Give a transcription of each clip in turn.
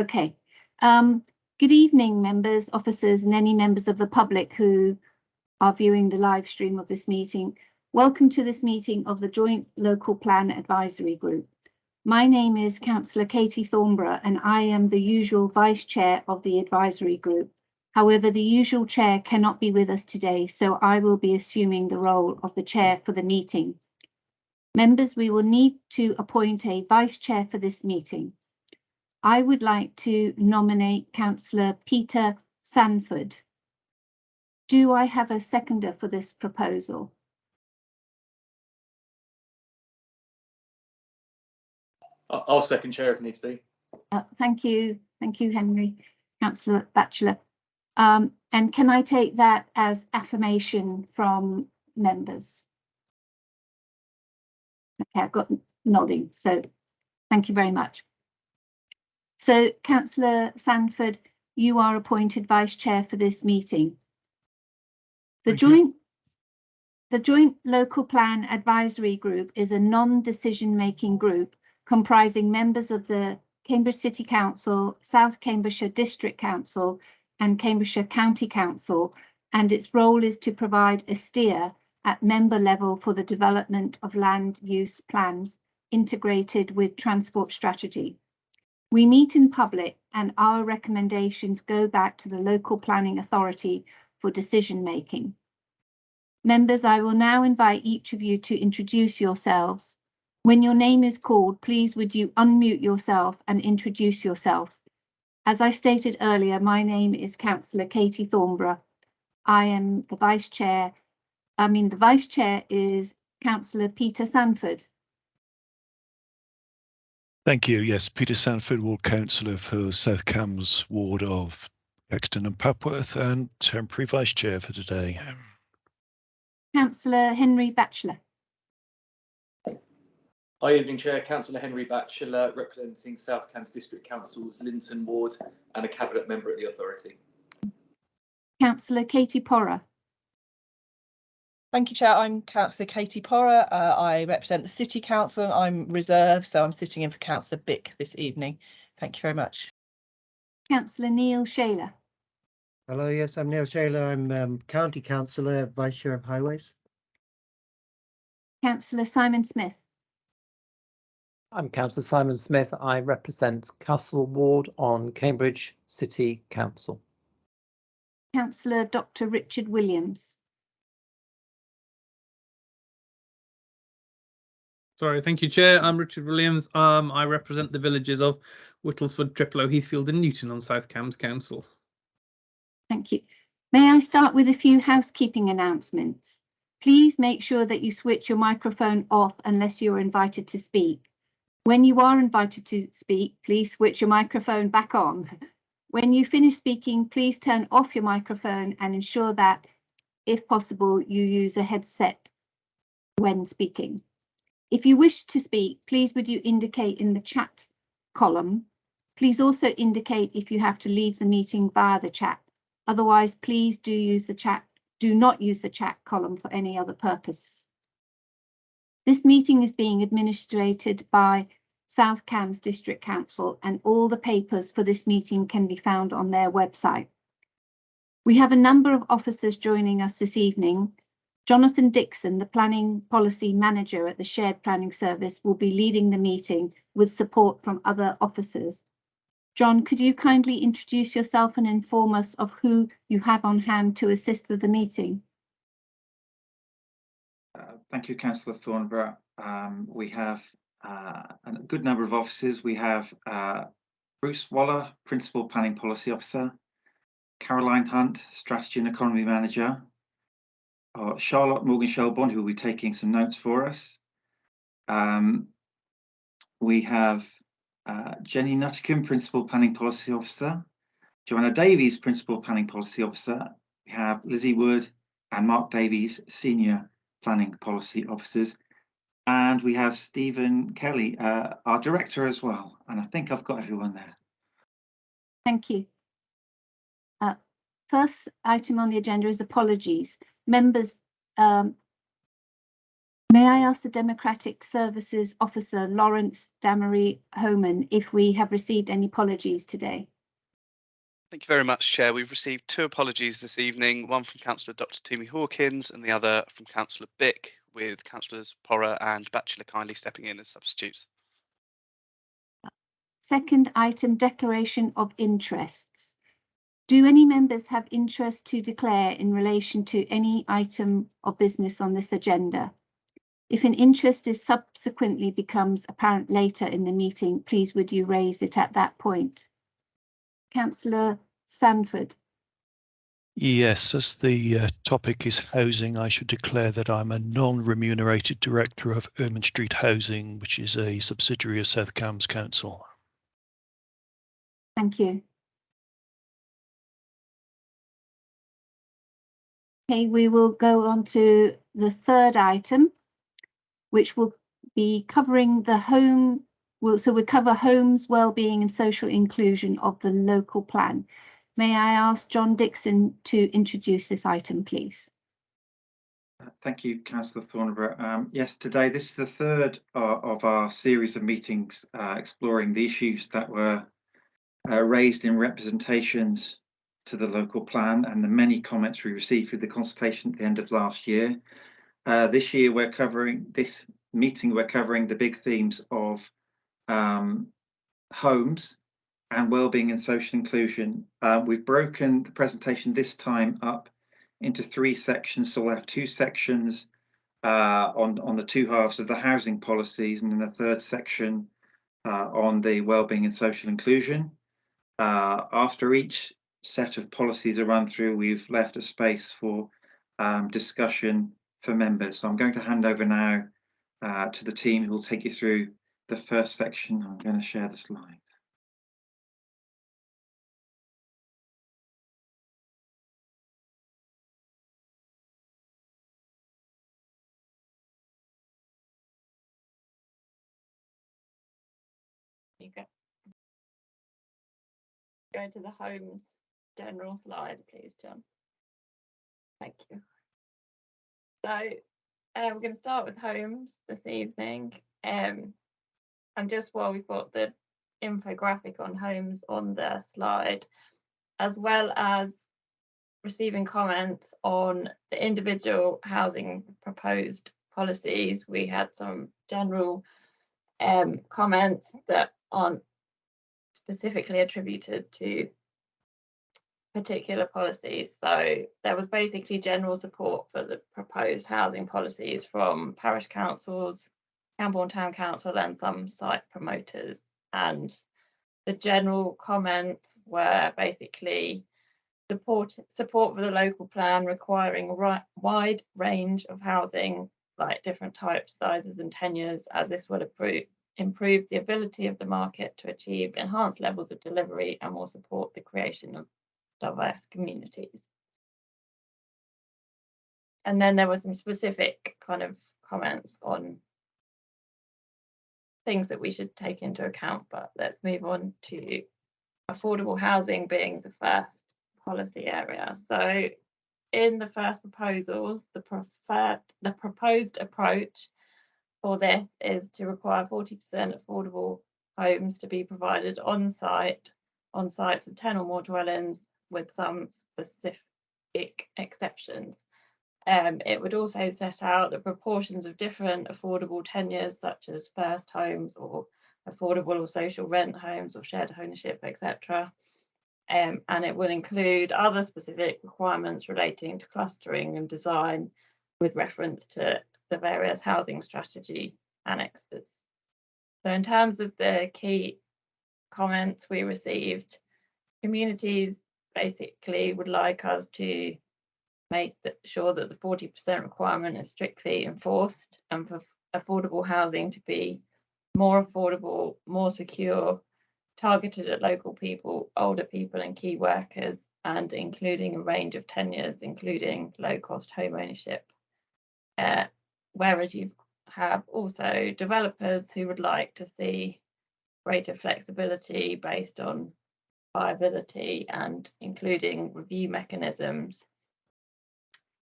Okay. Um, good evening, members, officers, and any members of the public who are viewing the live stream of this meeting. Welcome to this meeting of the Joint Local Plan Advisory Group. My name is Councillor Katie Thornburrow and I am the usual Vice Chair of the Advisory Group. However, the usual Chair cannot be with us today, so I will be assuming the role of the Chair for the meeting. Members, we will need to appoint a Vice Chair for this meeting. I would like to nominate Councillor Peter Sandford. Do I have a seconder for this proposal? I'll second chair if needs be. Uh, thank you, thank you, Henry, Councillor Batchelor. Um, and can I take that as affirmation from members? Okay, I've got nodding, so thank you very much. So councillor Sandford, you are appointed vice chair for this meeting. The Thank you. joint the Joint Local Plan Advisory Group is a non-decision making group comprising members of the Cambridge City Council, South Cambridgeshire District Council and Cambridgeshire County Council, and its role is to provide a steer at member level for the development of land use plans integrated with transport strategy. We meet in public and our recommendations go back to the local planning authority for decision making. Members, I will now invite each of you to introduce yourselves. When your name is called, please would you unmute yourself and introduce yourself. As I stated earlier, my name is Councillor Katie Thornburrow. I am the Vice Chair. I mean, the Vice Chair is Councillor Peter Sandford. Thank you. Yes, Peter Sandford, Ward Councillor for South Cambs Ward of Caxton and Papworth and temporary Vice Chair for today. Councillor Henry Batchelor. Hi, evening chair, councillor Henry Batchelor, representing South Cambs District Council's Linton Ward and a cabinet member at the authority. Councillor Katie Porrer. Thank you, Chair. I'm Councillor Katie Porrer. Uh, I represent the City Council and I'm reserved, so I'm sitting in for Councillor Bick this evening. Thank you very much. Councillor Neil Shailer. Hello, yes, I'm Neil Shailer. I'm um, County Councillor, Vice Chair of Highways. Councillor Simon Smith. I'm Councillor Simon Smith. I represent Castle Ward on Cambridge City Council. Councillor Dr Richard Williams. Sorry, thank you, Chair. I'm Richard Williams. Um, I represent the villages of Whittlesford, Thriplow, Heathfield and Newton on South Cambs Council. Thank you. May I start with a few housekeeping announcements? Please make sure that you switch your microphone off unless you're invited to speak. When you are invited to speak, please switch your microphone back on. When you finish speaking, please turn off your microphone and ensure that, if possible, you use a headset when speaking. If you wish to speak, please would you indicate in the chat column. Please also indicate if you have to leave the meeting via the chat. Otherwise, please do use the chat. Do not use the chat column for any other purpose. This meeting is being administrated by South Cambs District Council and all the papers for this meeting can be found on their website. We have a number of officers joining us this evening. Jonathan Dixon, the Planning Policy Manager at the Shared Planning Service, will be leading the meeting with support from other officers. John, could you kindly introduce yourself and inform us of who you have on hand to assist with the meeting? Uh, Thank you, councillor Thornburrow. Um, we have uh, a good number of officers. We have uh, Bruce Waller, Principal Planning Policy Officer, Caroline Hunt, Strategy and Economy Manager, uh, Charlotte Morgan Shelbourne, who will be taking some notes for us. Um, we have uh, Jenny Nuttycombe, Principal Planning Policy Officer, Joanna Davies, Principal Planning Policy Officer. We have Lizzie Wood and Mark Davies, Senior Planning Policy Officers. And we have Stephen Kelly, uh, our Director as well. And I think I've got everyone there. Thank you. Uh, first item on the agenda is apologies. Members, um, May I ask the Democratic Services Officer Lawrence Damery Homan if we have received any apologies today? Thank you very much, Chair. We've received two apologies this evening, one from Councillor Dr Tumi Hawkins and the other from Councillor Bick, with Councillors Porrer and Batchelor kindly stepping in as substitutes. Second item, declaration of interests. Do any members have interest to declare in relation to any item of business on this agenda? If an interest is subsequently becomes apparent later in the meeting, please would you raise it at that point? Councillor Sandford. Yes, as the uh, topic is housing, I should declare that I'm a non-remunerated director of Ermine Street Housing, which is a subsidiary of South Cambs Council. Thank you. Okay, we will go on to the third item, which will be covering the home. Well, so we cover homes, well-being and social inclusion of the local plan. May I ask John Dixon to introduce this item, please? Thank you, Councillor Thornburrow. Um, yes, today this is the third uh, of our series of meetings uh, exploring the issues that were uh, raised in representations to the local plan and the many comments we received through the consultation at the end of last year. Uh, this year we're covering, this meeting we're covering the big themes of um, homes and well-being and social inclusion. Uh, we've broken the presentation this time up into three sections. So we'll have two sections uh, on, on the two halves of the housing policies and then a third section uh, on the well-being and social inclusion. Uh, after each set of policies are run through, we've left a space for um, discussion for members. So I'm going to hand over now uh, to the team who will take you through the first section. I'm going to share the slides. Go to the homes general slide, please, John. Thank you. So uh, we're going to start with homes this evening. Um, and just while we've got the infographic on homes on the slide, as well as receiving comments on the individual housing proposed policies, we had some general um, comments that aren't specifically attributed to particular policies. So there was basically general support for the proposed housing policies from parish councils, Cambourne Town Council and some site promoters. And the general comments were basically support support for the local plan requiring a wide range of housing like different types, sizes and tenures as this would improve, improve the ability of the market to achieve enhanced levels of delivery and will support the creation of diverse communities. And then there were some specific kind of comments on things that we should take into account, but let's move on to affordable housing being the first policy area. So in the first proposals, the preferred the proposed approach for this is to require 40% affordable homes to be provided on site on sites of 10 or more dwellings with some specific exceptions. Um, it would also set out the proportions of different affordable tenures, such as first homes or affordable or social rent homes or shared ownership, etc. Um, and it will include other specific requirements relating to clustering and design with reference to the various housing strategy annexes. So in terms of the key comments we received, communities basically would like us to make sure that the 40% requirement is strictly enforced and for affordable housing to be more affordable, more secure, targeted at local people, older people and key workers, and including a range of tenures, including low cost home ownership. Uh, whereas you have also developers who would like to see greater flexibility based on viability and including review mechanisms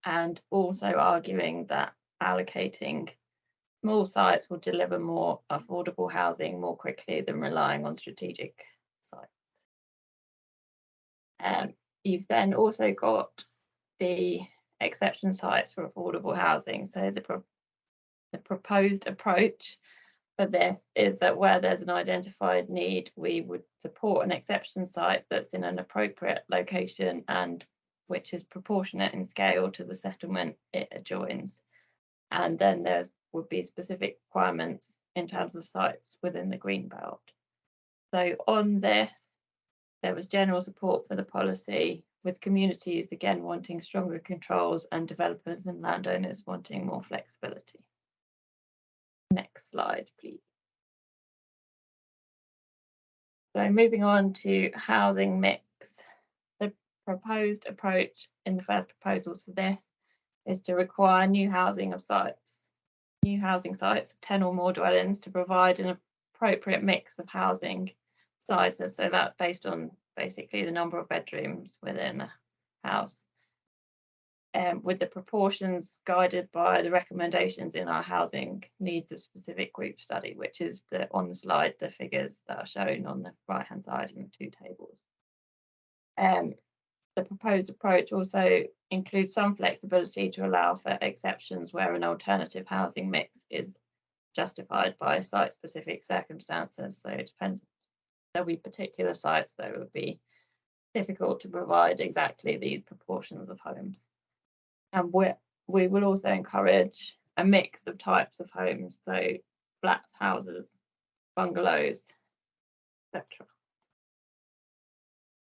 and also arguing that allocating small sites will deliver more affordable housing more quickly than relying on strategic sites. Um, you've then also got the exception sites for affordable housing. So the, pro the proposed approach for this is that where there's an identified need, we would support an exception site that's in an appropriate location and which is proportionate in scale to the settlement it adjoins. And then there would be specific requirements in terms of sites within the green belt. So on this, there was general support for the policy with communities again wanting stronger controls and developers and landowners wanting more flexibility. Next slide, please. So moving on to housing mix. The proposed approach in the first proposals for this is to require new housing of sites, new housing sites of 10 or more dwellings to provide an appropriate mix of housing sizes. So that's based on basically the number of bedrooms within a house um, with the proportions guided by the recommendations in our housing needs of specific group study, which is the on the slide, the figures that are shown on the right hand side in the two tables. Um, the proposed approach also includes some flexibility to allow for exceptions where an alternative housing mix is justified by site specific circumstances. So there'll be particular sites that would be difficult to provide exactly these proportions of homes and we we will also encourage a mix of types of homes, so flats, houses, bungalows, etc.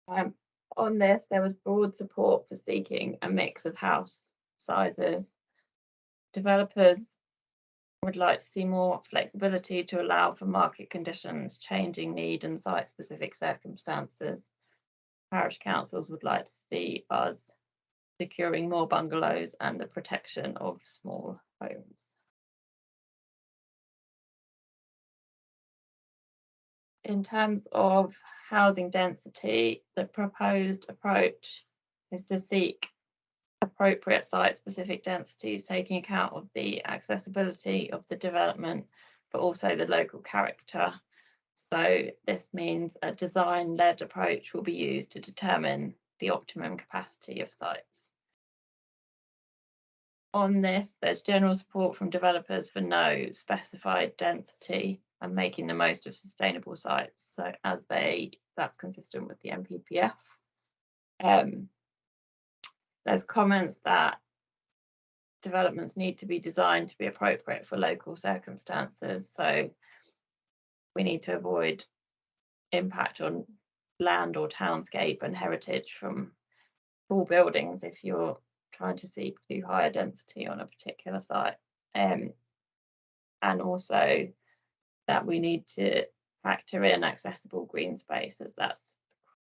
Um, on this, there was broad support for seeking a mix of house sizes. Developers would like to see more flexibility to allow for market conditions, changing need and site-specific circumstances. Parish councils would like to see us securing more bungalows and the protection of small homes. In terms of housing density, the proposed approach is to seek appropriate site-specific densities, taking account of the accessibility of the development, but also the local character. So this means a design-led approach will be used to determine the optimum capacity of sites on this, there's general support from developers for no specified density and making the most of sustainable sites. So as they, that's consistent with the NPPF. Um, there's comments that developments need to be designed to be appropriate for local circumstances. So we need to avoid impact on land or townscape and heritage from tall buildings if you're trying to seek too high a density on a particular site. Um, and also that we need to factor in accessible green spaces. That's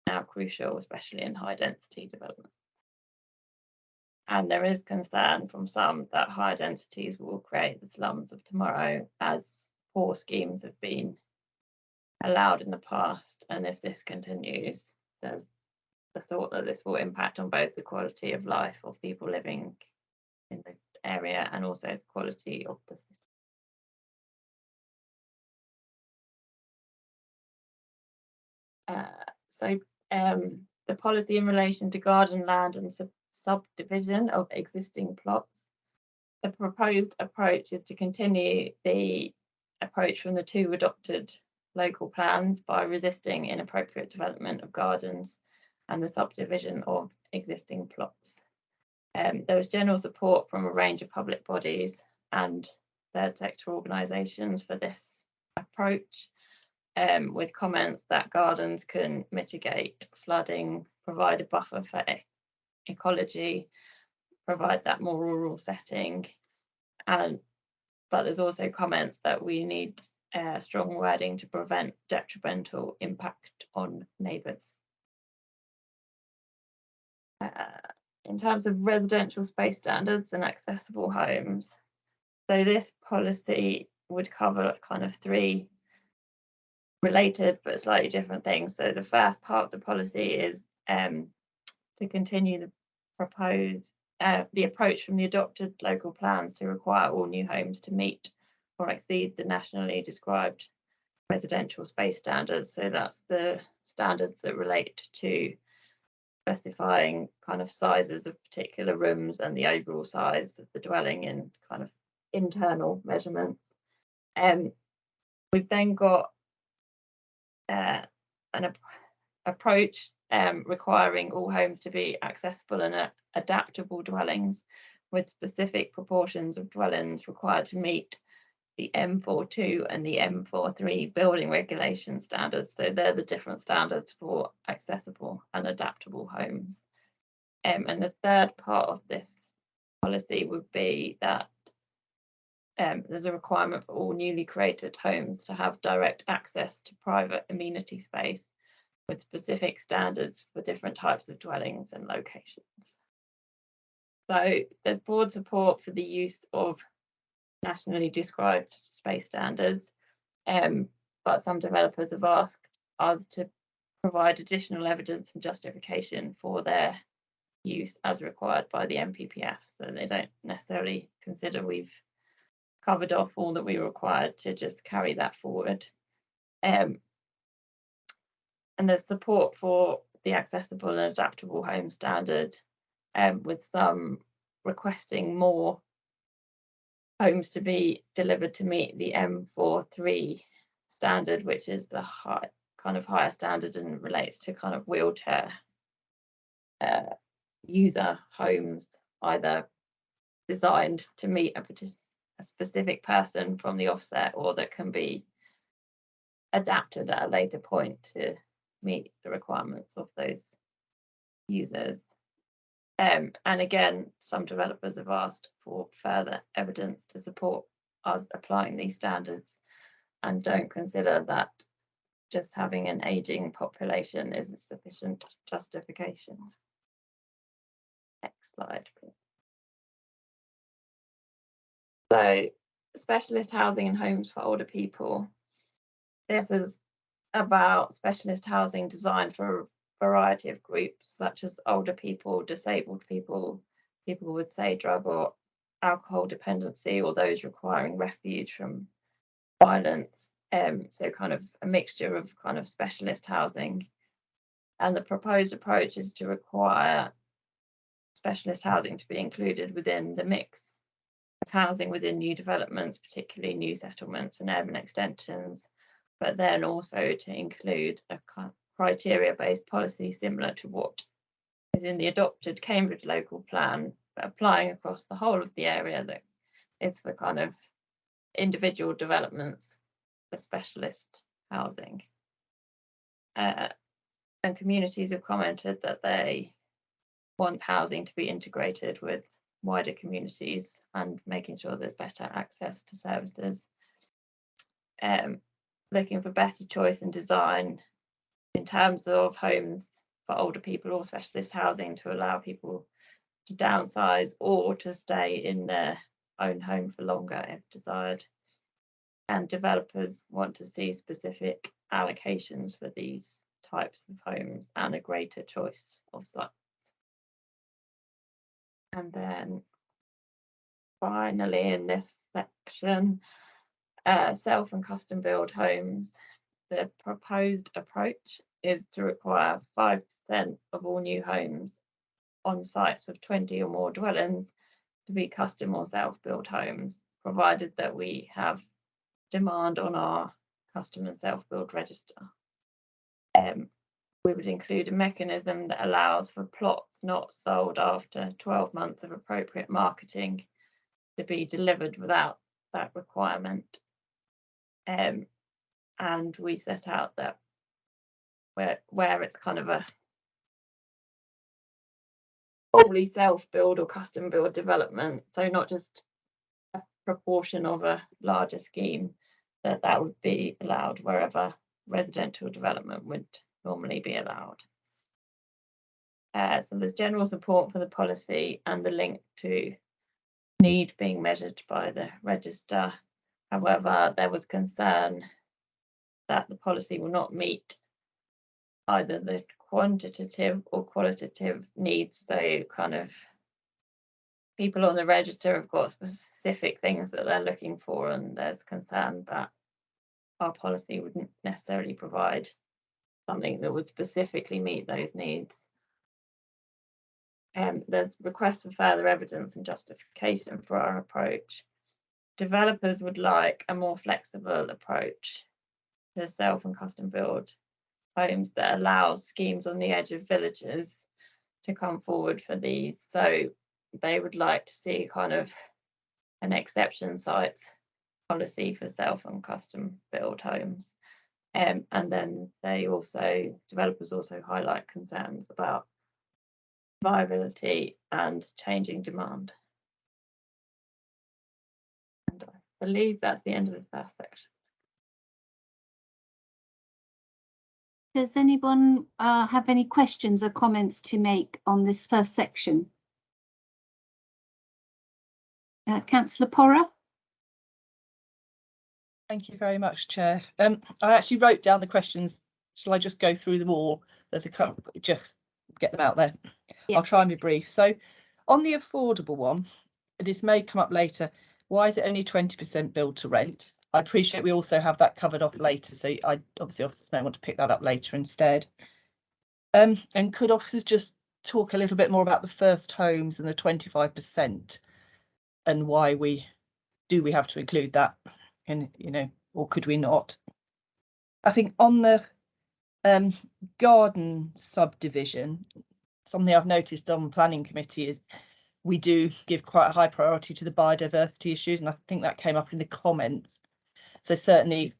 now crucial, especially in high density development. And there is concern from some that high densities will create the slums of tomorrow as poor schemes have been allowed in the past. And if this continues, there's the thought that this will impact on both the quality of life of people living in the area and also the quality of the city. Uh, so um, the policy in relation to garden land and sub subdivision of existing plots. The proposed approach is to continue the approach from the two adopted local plans by resisting inappropriate development of gardens and the subdivision of existing plots. Um, there was general support from a range of public bodies and third sector organisations for this approach, um, with comments that gardens can mitigate flooding, provide a buffer for e ecology, provide that more rural setting, and but there's also comments that we need uh, strong wording to prevent detrimental impact on neighbours. Uh, in terms of residential space standards and accessible homes. So this policy would cover kind of three related but slightly different things. So the first part of the policy is um, to continue the proposed uh, the approach from the adopted local plans to require all new homes to meet or exceed the nationally described residential space standards. So that's the standards that relate to specifying kind of sizes of particular rooms and the overall size of the dwelling in kind of internal measurements. Um, we've then got uh, an ap- approach um, requiring all homes to be accessible and uh, adaptable dwellings with specific proportions of dwellings required to meet the M42 and the M43 building regulation standards. So they're the different standards for accessible and adaptable homes. Um, and the third part of this policy would be that um, there's a requirement for all newly created homes to have direct access to private amenity space with specific standards for different types of dwellings and locations. So there's broad support for the use of nationally described space standards, um, but some developers have asked us to provide additional evidence and justification for their use as required by the NPPF. So they don't necessarily consider we've covered off all that we required to just carry that forward. Um, and there's support for the accessible and adaptable home standard um, with some requesting more homes to be delivered to meet the M43 standard, which is the high kind of higher standard and relates to kind of wheelchair uh, user homes, either designed to meet a, a specific person from the offset or that can be adapted at a later point to meet the requirements of those users. Um, and again, some developers have asked for further evidence to support us applying these standards and don't consider that just having an aging population is a sufficient justification. Next slide, please. So specialist housing and homes for older people. This is about specialist housing designed for variety of groups such as older people, disabled people, people would say drug or alcohol dependency or those requiring refuge from violence. Um, so kind of a mixture of kind of specialist housing. And the proposed approach is to require specialist housing to be included within the mix of housing within new developments, particularly new settlements and urban extensions, but then also to include a criteria-based policy similar to what is in the adopted Cambridge local plan, applying across the whole of the area that is for kind of individual developments for specialist housing. Uh, and communities have commented that they want housing to be integrated with wider communities and making sure there's better access to services. Um, looking for better choice and design in terms of homes for older people or specialist housing to allow people to downsize or to stay in their own home for longer if desired. And developers want to see specific allocations for these types of homes and a greater choice of sites. And then finally in this section, uh, self and custom build homes the proposed approach is to require 5% of all new homes on sites of 20 or more dwellings to be custom or self-built homes, provided that we have demand on our custom and self-build register. Um, we would include a mechanism that allows for plots not sold after 12 months of appropriate marketing to be delivered without that requirement. Um, and we set out that where where it's kind of a wholly self-build or custom build development. So not just a proportion of a larger scheme that that would be allowed wherever residential development would normally be allowed. Uh, so there's general support for the policy and the link to need being measured by the register. However there was concern that the policy will not meet either the quantitative or qualitative needs, so kind of people on the register have got specific things that they're looking for and there's concern that our policy wouldn't necessarily provide something that would specifically meet those needs. Um, there's requests for further evidence and justification for our approach. Developers would like a more flexible approach to self and custom build homes that allows schemes on the edge of villages to come forward for these. So they would like to see kind of an exception sites policy for self and custom build homes. Um, and then they also, developers also highlight concerns about viability and changing demand. And I believe that's the end of the first section. Does anyone uh, have any questions or comments to make on this first section? Uh, Councillor Porrer? Thank you very much, Chair. Um, I actually wrote down the questions. Shall I just go through them all? There's a couple, just get them out there. Yeah. I'll try and be brief. So on the affordable one, this may come up later. Why is it only twenty percent build to rent? I appreciate we also have that covered off later, so I obviously officers may want to pick that up later instead. Um, and could officers just talk a little bit more about the first homes and the twenty-five percent? And why we, do we have to include that? And, you know, or could we not? I think on the um garden subdivision, something I've noticed on planning committee is we do give quite a high priority to the biodiversity issues, and I think that came up in the comments. So certainly,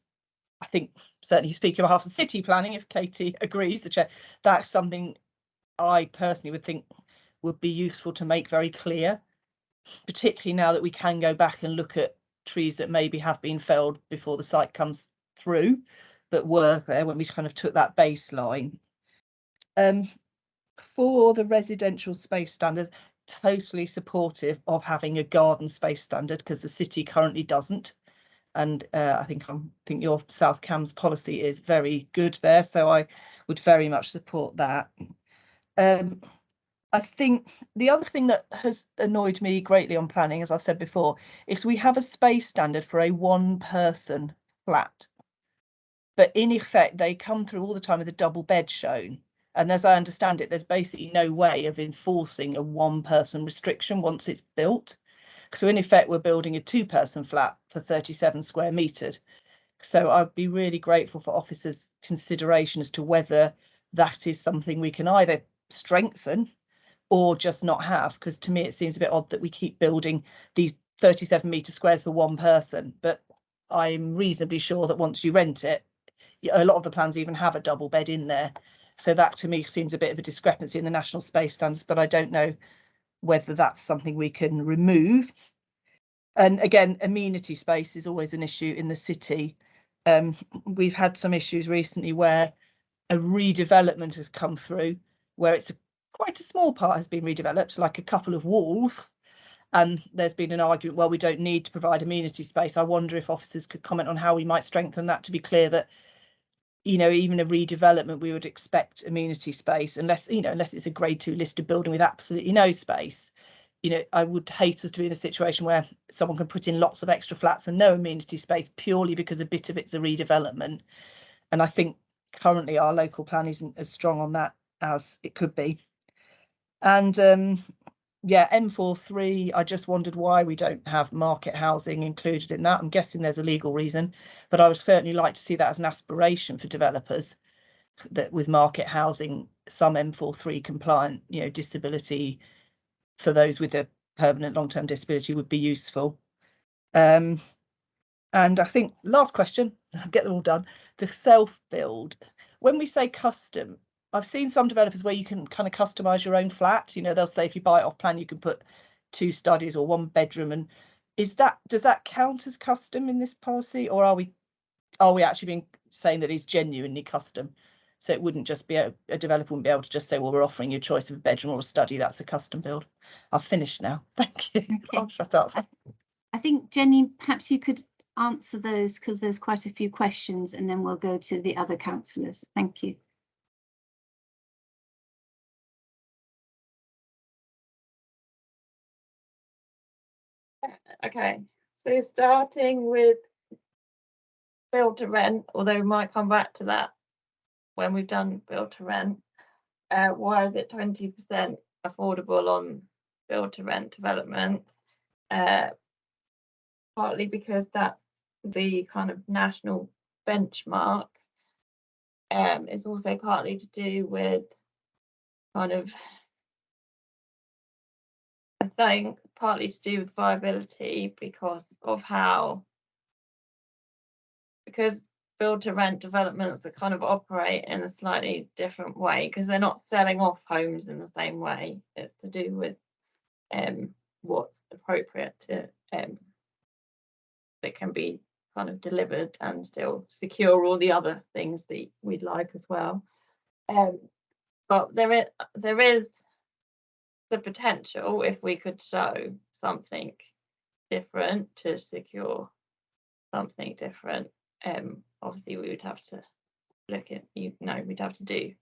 I think certainly speaking on behalf of city planning, if Katie agrees, the chair, that's something I personally would think would be useful to make very clear, particularly now that we can go back and look at trees that maybe have been felled before the site comes through, but were there when we kind of took that baseline. Um, for the residential space standard, totally supportive of having a garden space standard because the city currently doesn't. And uh, I think I'm think your South Cambs policy is very good there, so I would very much support that. Um, I think the other thing that has annoyed me greatly on planning, as I've said before, is we have a space standard for a one person flat. But in effect, they come through all the time with a double bed shown. And as I understand it, there's basically no way of enforcing a one person restriction once it's built. So in effect, we're building a two person flat for 37 square metres. So I'd be really grateful for officers' consideration as to whether that is something we can either strengthen or just not have, because to me it seems a bit odd that we keep building these 37 metre squares for one person, but I'm reasonably sure that once you rent it, a lot of the plans even have a double bed in there. So that to me seems a bit of a discrepancy in the national space standards, but I don't know whether that's something we can remove. And again, amenity space is always an issue in the city. Um, we've had some issues recently where a redevelopment has come through where it's a, quite a small part has been redeveloped, like a couple of walls. And there's been an argument, well, we don't need to provide amenity space. I wonder if officers could comment on how we might strengthen that to be clear that, you know, even a redevelopment, we would expect amenity space unless, you know, unless it's a grade two listed building with absolutely no space. You know, I would hate us to be in a situation where someone can put in lots of extra flats and no amenity space purely because a bit of it's a redevelopment. And I think currently our local plan isn't as strong on that as it could be. And um, yeah, M43, I just wondered why we don't have market housing included in that. I'm guessing there's a legal reason, but I would certainly like to see that as an aspiration for developers that with market housing, some M43 compliant, you know, disability for those with a permanent long-term disability would be useful. Um, and I think last question, I'll get them all done. The self-build. When we say custom, I've seen some developers where you can kind of customize your own flat. You know, they'll say if you buy it off plan, you can put two studies or one bedroom. And is that does that count as custom in this policy, or are we are we actually being saying that it's genuinely custom? So it wouldn't just be a, a developer wouldn't be able to just say, well, we're offering you a choice of a bedroom or a study. That's a custom build. I've finished now. Thank you. Okay. I'll shut up. I, I think Jenny, perhaps you could answer those because there's quite a few questions and then we'll go to the other councillors. Thank you. Okay, so starting with build to rent, although we might come back to that when we've done build to rent. Uh, why is it twenty percent affordable on build to rent developments? Uh, partly because that's the kind of national benchmark. Um, it's also partly to do with kind of I think partly to do with viability because of how because build to rent developments that kind of operate in a slightly different way because they're not selling off homes in the same way. It's to do with um what's appropriate to um that can be kind of delivered and still secure all the other things that we'd like as well. Um, but there is there is the potential if we could show something different to secure something different. Um, obviously we would have to look at you know we'd have to do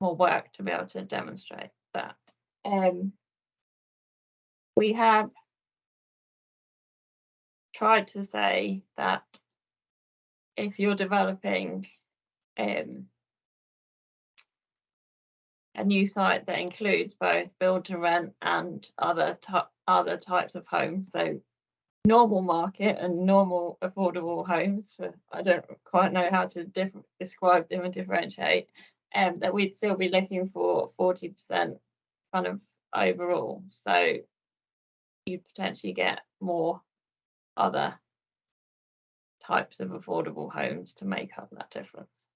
more work to be able to demonstrate that. Um, we have tried to say that if you're developing um, a new site that includes both build to rent and other other types of homes, so normal market and normal affordable homes. For, I don't quite know how to describe them and differentiate. Um, that we'd still be looking for forty percent kind of overall. So you'd potentially get more other types of affordable homes to make up that difference.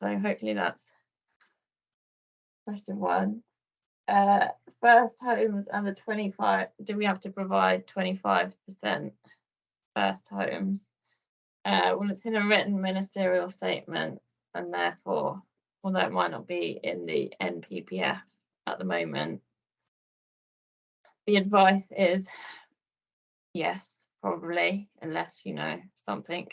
So hopefully that's question one. Uh, first homes and the 25, do we have to provide 25% first homes? Uh, well, it's in a written ministerial statement and therefore, although it might not be in the NPPF at the moment, the advice is yes, probably, unless you know something.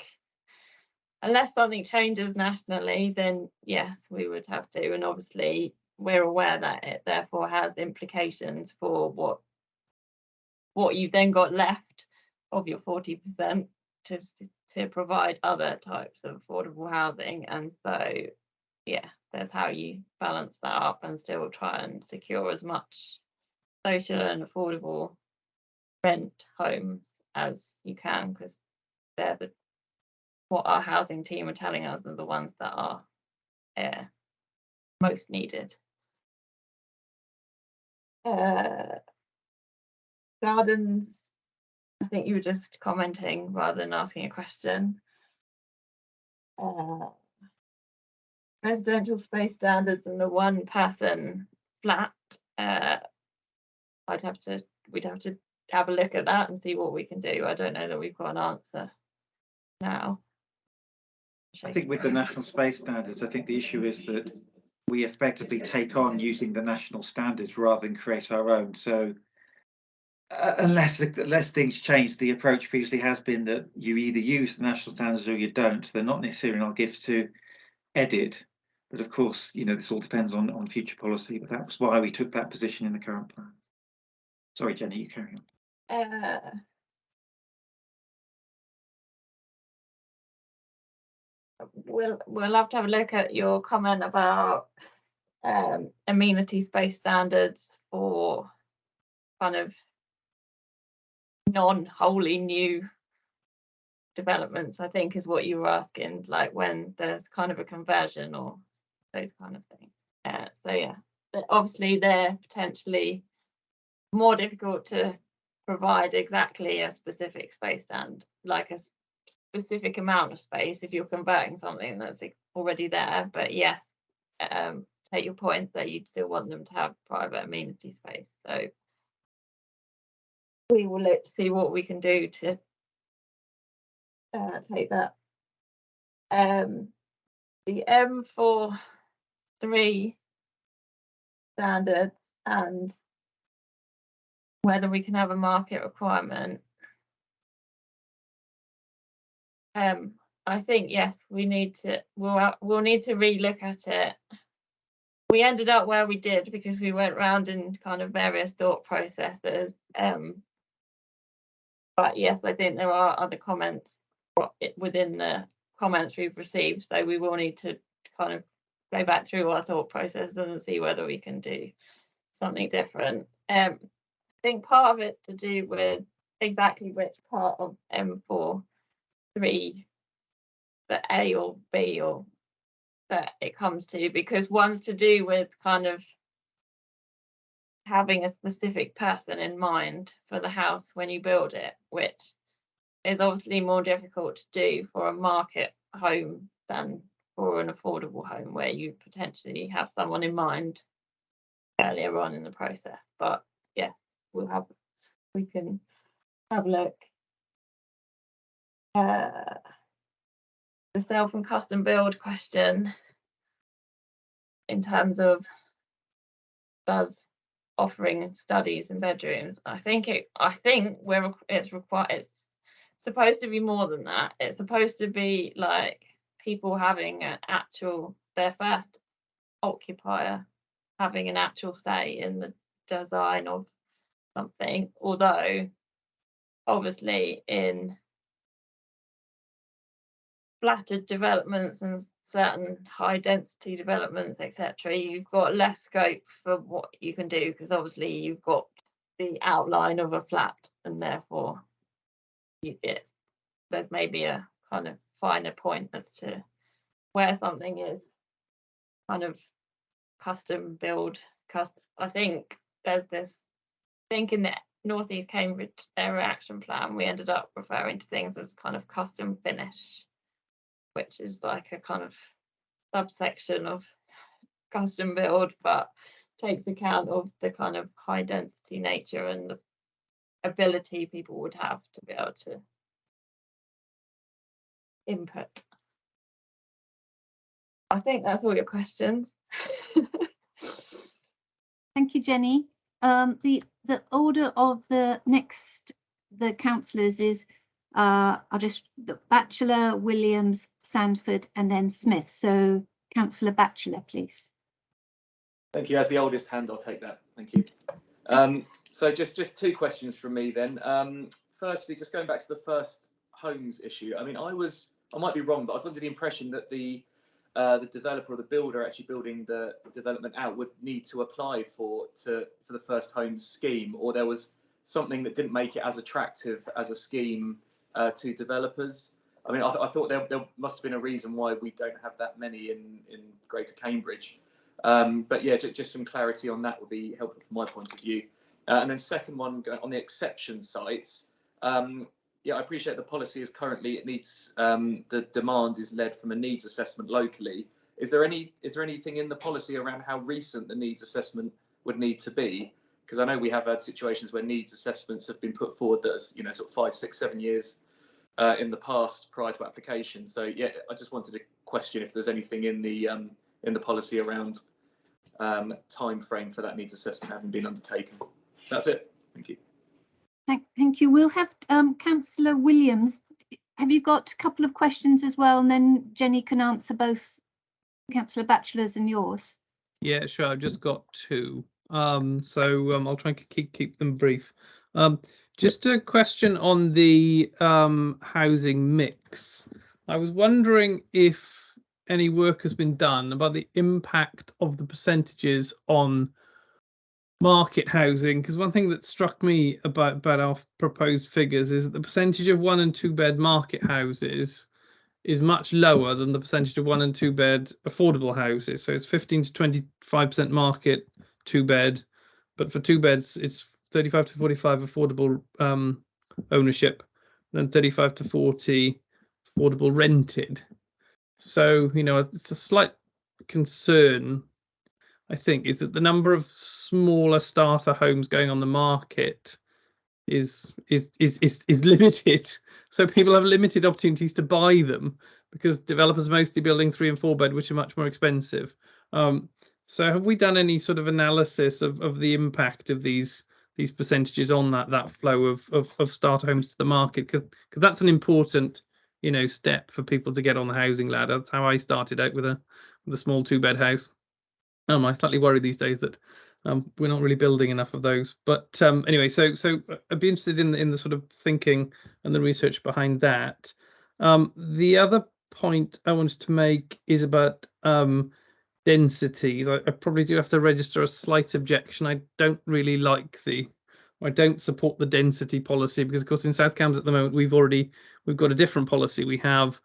Unless something changes nationally, then yes, we would have to. And obviously, we're aware that it therefore has implications for what what you've then got left of your 40% to to provide other types of affordable housing. And so, yeah, there's how you balance that up and still try and secure as much social and affordable rent homes as you can because they're the what our housing team are telling us are the ones that are uh, most needed. Uh, gardens, I think you were just commenting rather than asking a question. Uh, residential space standards and the one person flat. Uh, I'd have to, we'd have to have a look at that and see what we can do. I don't know that we've got an answer now. I think with the national space standards, I think the issue is that we effectively take on using the national standards rather than create our own. So uh, unless unless things change, the approach previously has been that you either use the national standards or you don't. They're not necessarily our gift to edit. But of course, you know, this all depends on, on future policy, but that was why we took that position in the current plans. Sorry, Jenny, you carry on. Uh, we'll we'll have to have a look at your comment about um, amenity space standards for kind of non-wholly new developments. I think is what you were asking, like when there's kind of a conversion or those kind of things. Uh, so yeah, but obviously they're potentially more difficult to provide exactly a specific space stand, like a specific amount of space if you're converting something that's already there. But yes, um, take your point that you'd still want them to have private amenity space. So we will look to see what we can do to uh, take that. Um, the M4 three standards and whether we can have a market requirement. Um, I think yes, we need to. We'll we'll need to relook at it. We ended up where we did because we went round in kind of various thought processes. Um, but yes, I think there are other comments within the comments we've received, so we will need to kind of go back through our thought processes and see whether we can do something different. Um, I think part of it's to do with exactly which part of M four three, the A or B or that it comes to, because one's to do with kind of having a specific person in mind for the house when you build it, which is obviously more difficult to do for a market home than for an affordable home where you potentially have someone in mind earlier on in the process. But yes, we'll have, we can have a look. Uh, the self and custom build question in terms of does offering studies in bedrooms. I think it, I think we're, it's required, it's supposed to be more than that. It's supposed to be like people having an actual, their first occupier having an actual say in the design of something, although obviously in flattered developments and certain high density developments, etc., you've got less scope for what you can do because obviously you've got the outline of a flat and therefore it's there's maybe a kind of finer point as to where something is kind of custom build cust I think there's this I think in the northeast Cambridge area action plan we ended up referring to things as kind of custom finish which is like a kind of subsection of custom build, but takes account of the kind of high density nature and the ability people would have to be able to input. I think that's all your questions. Thank you, Jenny. Um, the, the order of the next, the councillors is, uh, I'll just, Batchelor, Williams, Sandford, and then Smith. So councillor Batchelor, please. Thank you. As the oldest hand, I'll take that. Thank you. Um, so just just two questions from me then. Um, firstly, just going back to the first homes issue. I mean, I was I might be wrong, but I was under the impression that the uh, the developer or the builder actually building the development out would need to apply for to for the first homes scheme, or there was something that didn't make it as attractive as a scheme uh, to developers. I mean, I, I thought there, there must have been a reason why we don't have that many in in Greater Cambridge. Um, but yeah, just, some clarity on that would be helpful from my point of view. Uh, and then second one on the exception sites. Um, yeah, I appreciate the policy is currently it needs um, the demand is led from a needs assessment locally. Is there any is there anything in the policy around how recent the needs assessment would need to be? Because I know we have had situations where needs assessments have been put forward that's you know sort of five, six, seven years uh, in the past prior to application. So yeah, I just wanted to question if there's anything in the um, in the policy around um, time frame for that needs assessment having been undertaken. That's it. Thank you. Thank, thank you. We'll have um, councillor Williams. Have you got a couple of questions as well? And then Jenny can answer both councillor Batchelor's and yours. Yeah, sure. I've just got two. Um, so um, I'll try and keep keep them brief. Um, just a question on the um, housing mix. I was wondering if any work has been done about the impact of the percentages on market housing because one thing that struck me about about our proposed figures is that the percentage of one and two bed market houses is much lower than the percentage of one and two bed affordable houses so it's 15 to 25 percent market two bed but for two beds it's 35 to 45 affordable um, ownership then 35 to 40 affordable rented so you know it's a slight concern I think, is that the number of smaller starter homes going on the market is is is is, is limited. So people have limited opportunities to buy them because developers are mostly building three and four bed, which are much more expensive. Um, so have we done any sort of analysis of, of the impact of these these percentages on that that flow of of, of starter homes to the market? Because that's an important you know step for people to get on the housing ladder. That's how I started out with a with a small two bed house. Um, I slightly worry these days that Um, we're not really building enough of those. But um, anyway, so so uh, I'd be interested in the, in the sort of thinking and the research behind that. Um, the other point I wanted to make is about um, densities. I, I probably do have to register a slight objection. I don't really like the I don't support the density policy because, of course, in South Cambs at the moment we've already we've got a different policy. We have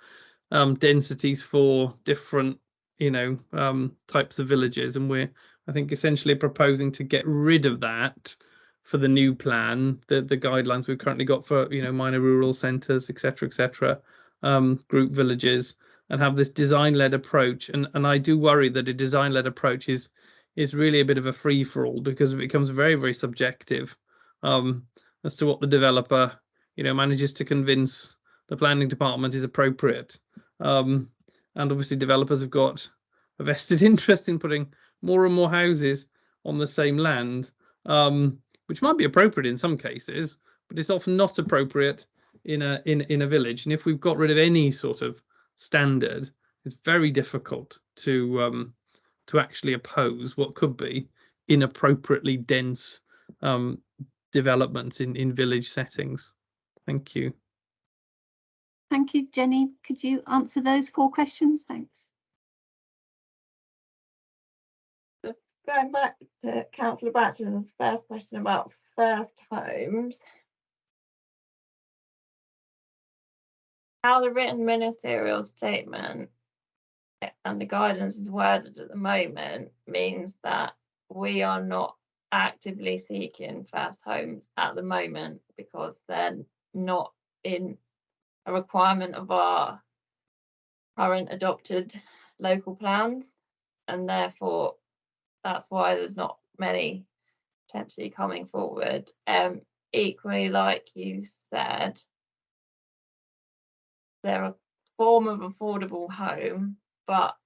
um, densities for different, you know, um, types of villages, and we're I think essentially proposing to get rid of that for the new plan. The the guidelines we've currently got for you know minor rural centres, etc., etc., um, group villages, and have this design-led approach. And and I do worry that a design-led approach is is really a bit of a free for all because it becomes very very subjective um, as to what the developer, you know, manages to convince the planning department is appropriate. Um, and obviously, developers have got a vested interest in putting more and more houses on the same land, um, which might be appropriate in some cases, but it's often not appropriate in a in in a village. And if we've got rid of any sort of standard, it's very difficult to um, to actually oppose what could be inappropriately dense um, development in, in village settings. Thank you. Thank you, Jenny. Could you answer those four questions? Thanks. Going back to councillor Batchelor's first question about first homes. How the written ministerial statement and the guidance is worded at the moment means that we are not actively seeking first homes at the moment because they're not in a requirement of our current adopted local plans and therefore that's why there's not many potentially coming forward. Um, equally, like you said, they're a form of affordable home, but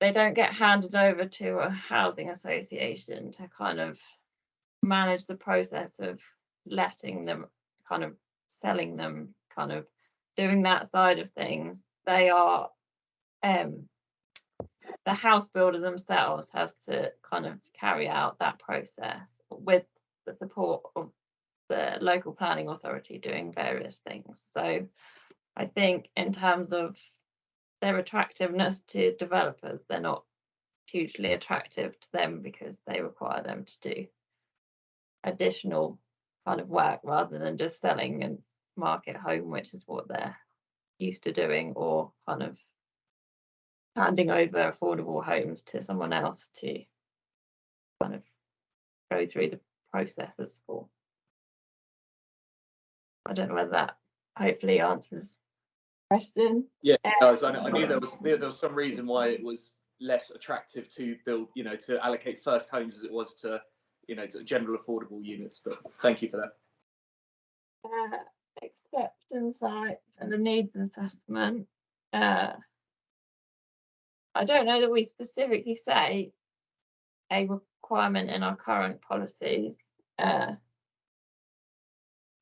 they don't get handed over to a housing association to kind of manage the process of letting them kind of selling them kind of doing that side of things. They are um the house builder themselves has to kind of carry out that process with the support of the local planning authority doing various things so i think in terms of their attractiveness to developers. They're not hugely attractive to them because they require them to do additional kind of work rather than just selling and market home, which is what they're used to doing, or kind of handing over affordable homes to someone else to kind of go through the processes for. I don't know whether that hopefully answers the question. Yeah, it does. I, I knew there was there, was some reason why it was less attractive to build, you know, to allocate first homes as it was to, you know, to general affordable units. But thank you for that. Uh, exception sites and the needs assessment. Uh, I don't know that we specifically say a requirement in our current policies. Uh,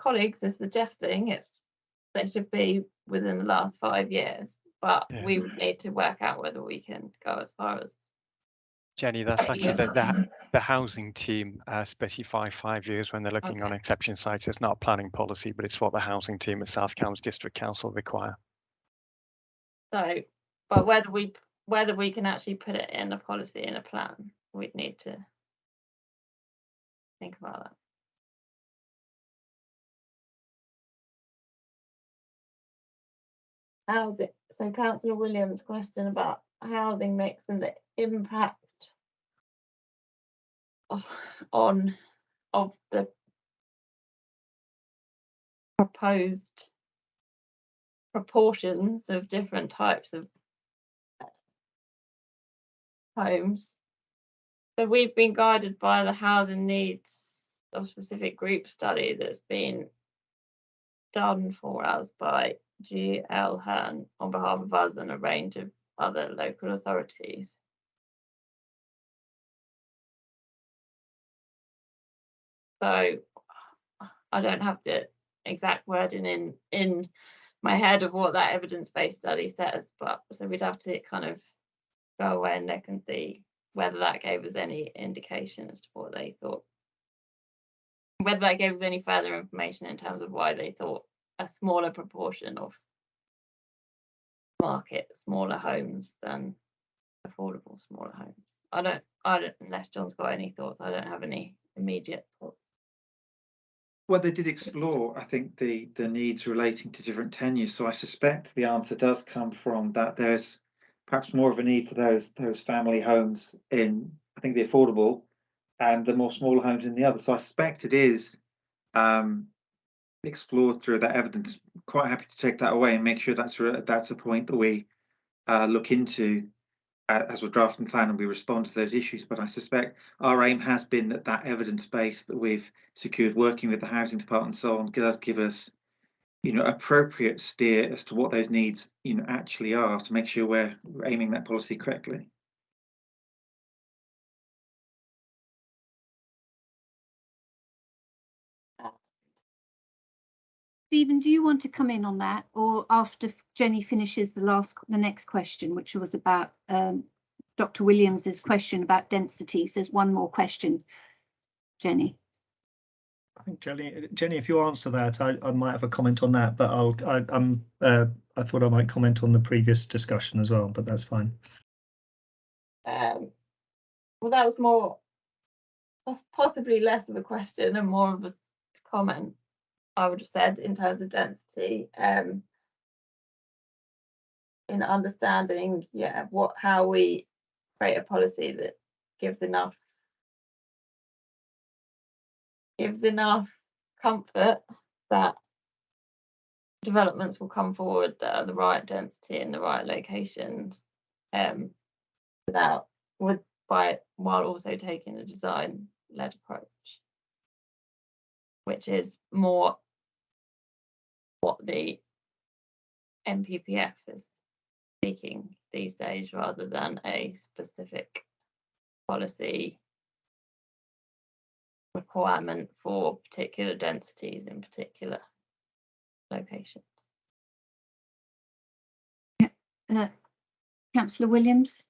colleagues are suggesting it's they should be within the last five years, but Yeah. we would need to work out whether we can go as far as. Jenny, that's actually the, the, the housing team uh, specify five years when they're looking on exception sites. It's not planning policy, but it's what the housing team at South Cambs District Council require. So, but whether we, whether we can actually put it in a policy in a plan, we'd need to think about that. Housing, so councillor Williams' question about housing mix and the impact of, on, of the proposed proportions of different types of homes. So we've been guided by the housing needs of specific group study that's been done for us by GL Hearn on behalf of us and a range of other local authorities. So I don't have the exact wording in in my head of what that evidence-based study says, but so we'd have to kind of go away and look and see whether that gave us any indication as to what they thought. Whether that gave us any further information in terms of why they thought a smaller proportion of market smaller homes than affordable smaller homes. I don't, I don't, unless John's got any thoughts, I don't have any immediate thoughts. Well, they did explore, I think, the, the needs relating to different tenures, so I suspect the answer does come from that there's perhaps more of a need for those, those family homes in, I think, the affordable and the more smaller homes in the other, so I suspect it is um, explored through that evidence. Quite happy to take that away and make sure that's, that's a point that we uh, look into uh, as we're drafting plan and we respond to those issues, but I suspect our aim has been that that evidence base that we've secured working with the housing department and so on does give us you know appropriate steer as to what those needs you know actually are to make sure we're aiming that policy correctly Stephen, do you want to come in on that or after Jenny finishes the last, the next question, which was about um, Dr. Williams's question about densities? There's one more question. Jenny. I think Jenny, Jenny, if you answer that, I, I might have a comment on that, but I'll, I, I'm, uh, I thought I might comment on the previous discussion as well, but that's fine. Um, well, that was more, that's possibly less of a question and more of a comment. I would have said in terms of density, um, in understanding, yeah, what how we create a policy that gives enough gives enough comfort that developments will come forward that are the right density in the right locations um, without with by while also taking a design led approach which is more what the NPPF is seeking these days rather than a specific policy requirement for particular densities in particular locations. Uh, Councillor Williams?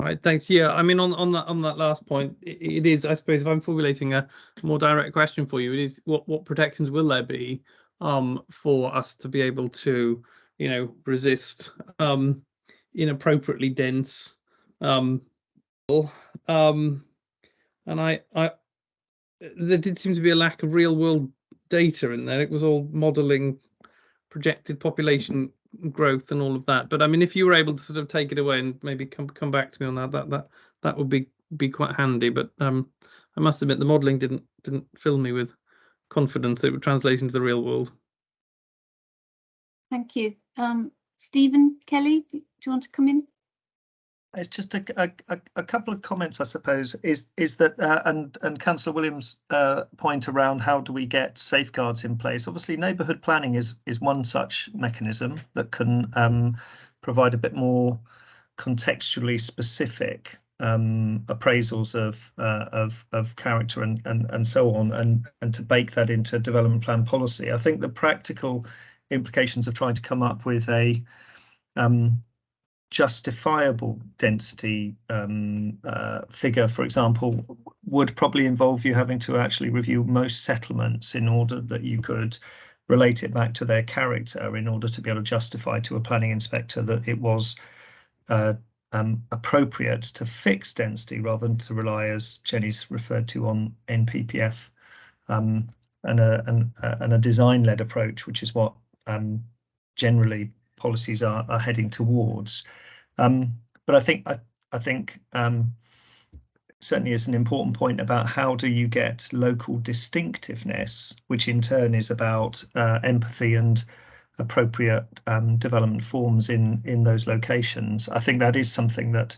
Right, thanks. Yeah, I mean, on on that on that last point, i it is. I suppose if I'm formulating a more direct question for you, it is what what protections will there be um, for us to be able to, you know, resist um, inappropriately dense um, um, and I I there did seem to be a lack of real world data in there. It was all modelling projected population growth and all of that. But I mean, if you were able to sort of take it away and maybe come come back to me on that, that that that would be be quite handy. But um, I must admit the modelling didn't didn't fill me with confidence that it would translate into the real world. Thank you. Um, Stephen Kelly, do do you want to come in? It's just a, a, a, a couple of comments, I suppose, is is that uh, and and Councillor Williams' uh, point around how do we get safeguards in place? Obviously, neighbourhood planning is is one such mechanism that can um, provide a bit more contextually specific um, appraisals of uh, of of character and and and so on, and and to bake that into development plan policy. I think the practical implications of trying to come up with a um, justifiable density um, uh, figure, for example, would probably involve you having to actually review most settlements in order that you could relate it back to their character in order to be able to justify to a planning inspector that it was uh, um, appropriate to fix density rather than to rely, as Jenny's referred to, on NPPF um, and a and, and a design-led approach, which is what um, generally policies are, are heading towards. Um, but I think I, I think um, certainly is an important point about how do you get local distinctiveness, which in turn is about uh, empathy and appropriate um, development forms in in those locations. I think that is something that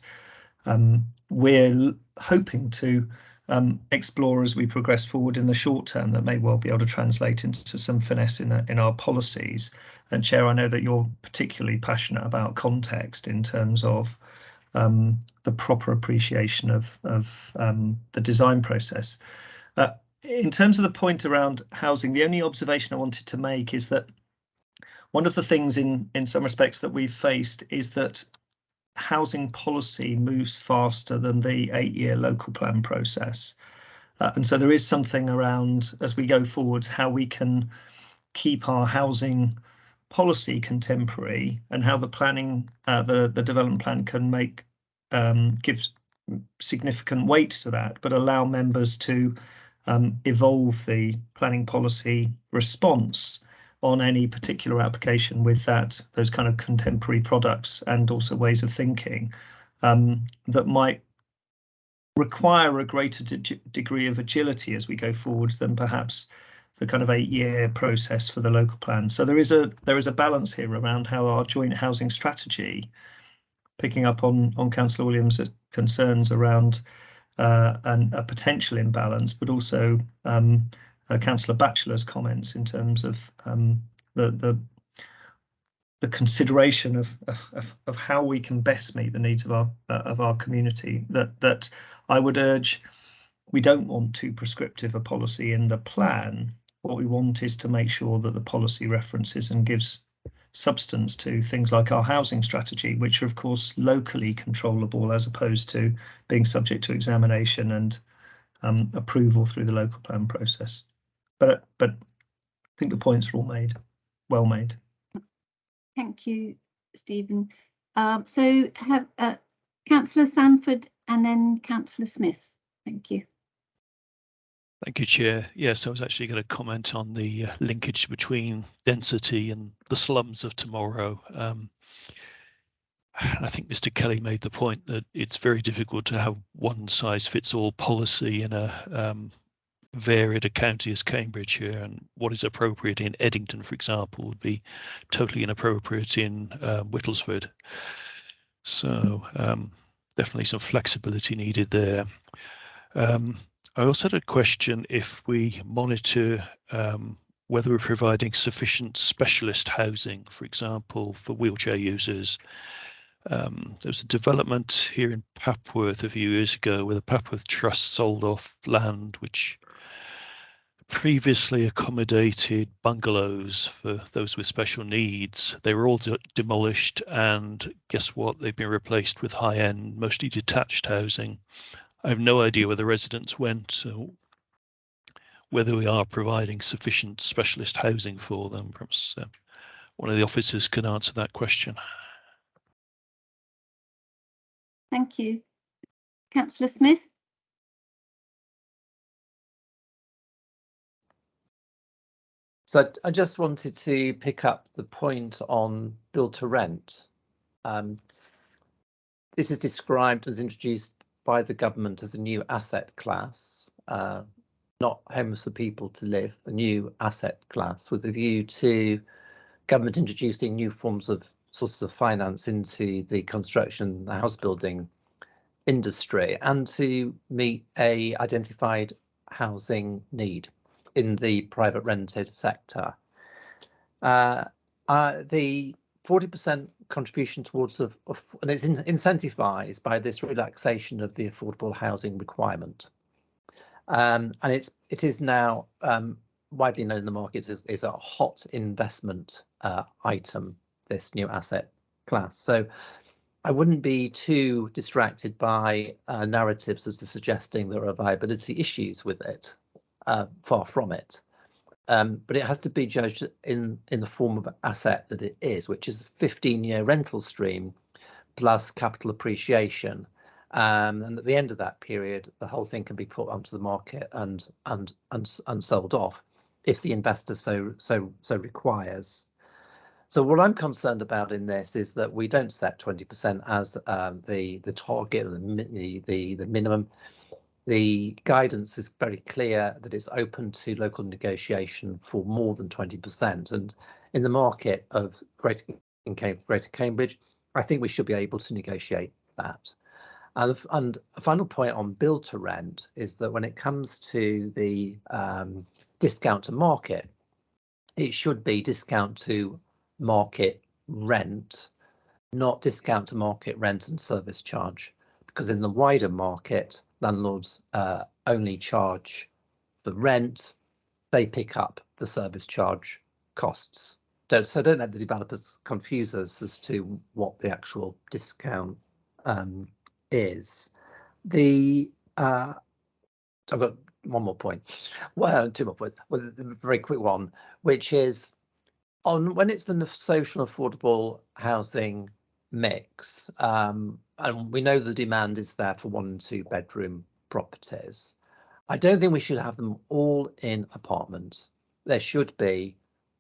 um, we're hoping to um, explore as we progress forward in the short term that may well be able to translate into some finesse in, in our policies. And Chair, I know that you're particularly passionate about context in terms of um, the proper appreciation of, of um, the design process. Uh, in terms of the point around housing, the only observation I wanted to make is that one of the things in, in some respects that we've faced is that housing policy moves faster than the eight-year local plan process. Uh, and so there is something around as we go forwards how we can keep our housing policy contemporary and how the planning, uh, the the development plan can make um, give significant weight to that, but allow members to um, evolve the planning policy response on any particular application with that those kind of contemporary products and also ways of thinking um, that might require a greater de degree of agility as we go forwards than perhaps the kind of eight-year process for the local plan. So there is a there is a balance here around how our joint housing strategy, picking up on on Councillor Williams' concerns around uh, a potential imbalance, but also um, uh, Councillor Batchelor's comments in terms of um, the the the consideration of, of of how we can best meet the needs of our uh, of our community. That that I would urge. We don't want too prescriptive a policy in the plan. What we want is to make sure that the policy references and gives substance to things like our housing strategy, which are of course locally controllable as opposed to being subject to examination and um, approval through the local plan process. But but I think the points are all made, well made. Thank you, Stephen. Um, so have uh, Councillor Sandford and then Councillor Smith. Thank you. Thank you, Chair. Yes, I was actually going to comment on the uh, linkage between density and the slums of tomorrow. Um, I think Mr. Kelly made the point that it's very difficult to have one size fits all policy in a um, varied a county as Cambridge here, and what is appropriate in Eddington, for example, would be totally inappropriate in uh, Whittlesford. So um, definitely some flexibility needed there. Um, I also had a question if we monitor um, whether we're providing sufficient specialist housing, for example, for wheelchair users. Um, there was a development here in Papworth a few years ago where the Papworth Trust sold off land which previously accommodated bungalows for those with special needs. They were all de demolished and guess what? They've been replaced with high-end, mostly detached housing. I have no idea where the residents went, so whether we are providing sufficient specialist housing for them. Perhaps uh, one of the officers can answer that question. Thank you. Councillor Smith. So I just wanted to pick up the point on build to rent. Um, this is described as introduced by the government as a new asset class, uh, not homes for people to live, a new asset class with a view to government introducing new forms of sources of finance into the construction the house building industry and to meet a identified housing need in the private rented sector. Uh, uh, the 40% contribution towards the, and it's in, incentivized by this relaxation of the affordable housing requirement. Um, and it's it is now um, widely known in the market is, is a hot investment uh, item, this new asset class. So I wouldn't be too distracted by uh, narratives as to suggesting there are viability issues with it. Uh, far from it. Um, but it has to be judged in in the form of asset that it is, which is a 15 year rental stream plus capital appreciation. Um, and at the end of that period, the whole thing can be put onto the market and and and, and sold off if the investor so so so requires. So what I'm concerned about in this is that we don't set 20% as um, the the target, the the the minimum the guidance is very clear that it's open to local negotiation for more than 20%. And in the market of Greater, Greater Cambridge, I think we should be able to negotiate that. And, and a final point on build to rent is that when it comes to the um, discount to market, it should be discount to market rent, not discount to market rent and service charge. Because in the wider market, landlords uh, only charge the rent, they pick up the service charge costs. Don't, so don't let the developers confuse us as to what the actual discount um, is the uh, I've got one more point. Well, two more points. Well, a very quick one, which is on when it's the social affordable housing mix, um, and we know the demand is there for one and two bedroom properties. I don't think we should have them all in apartments. There should be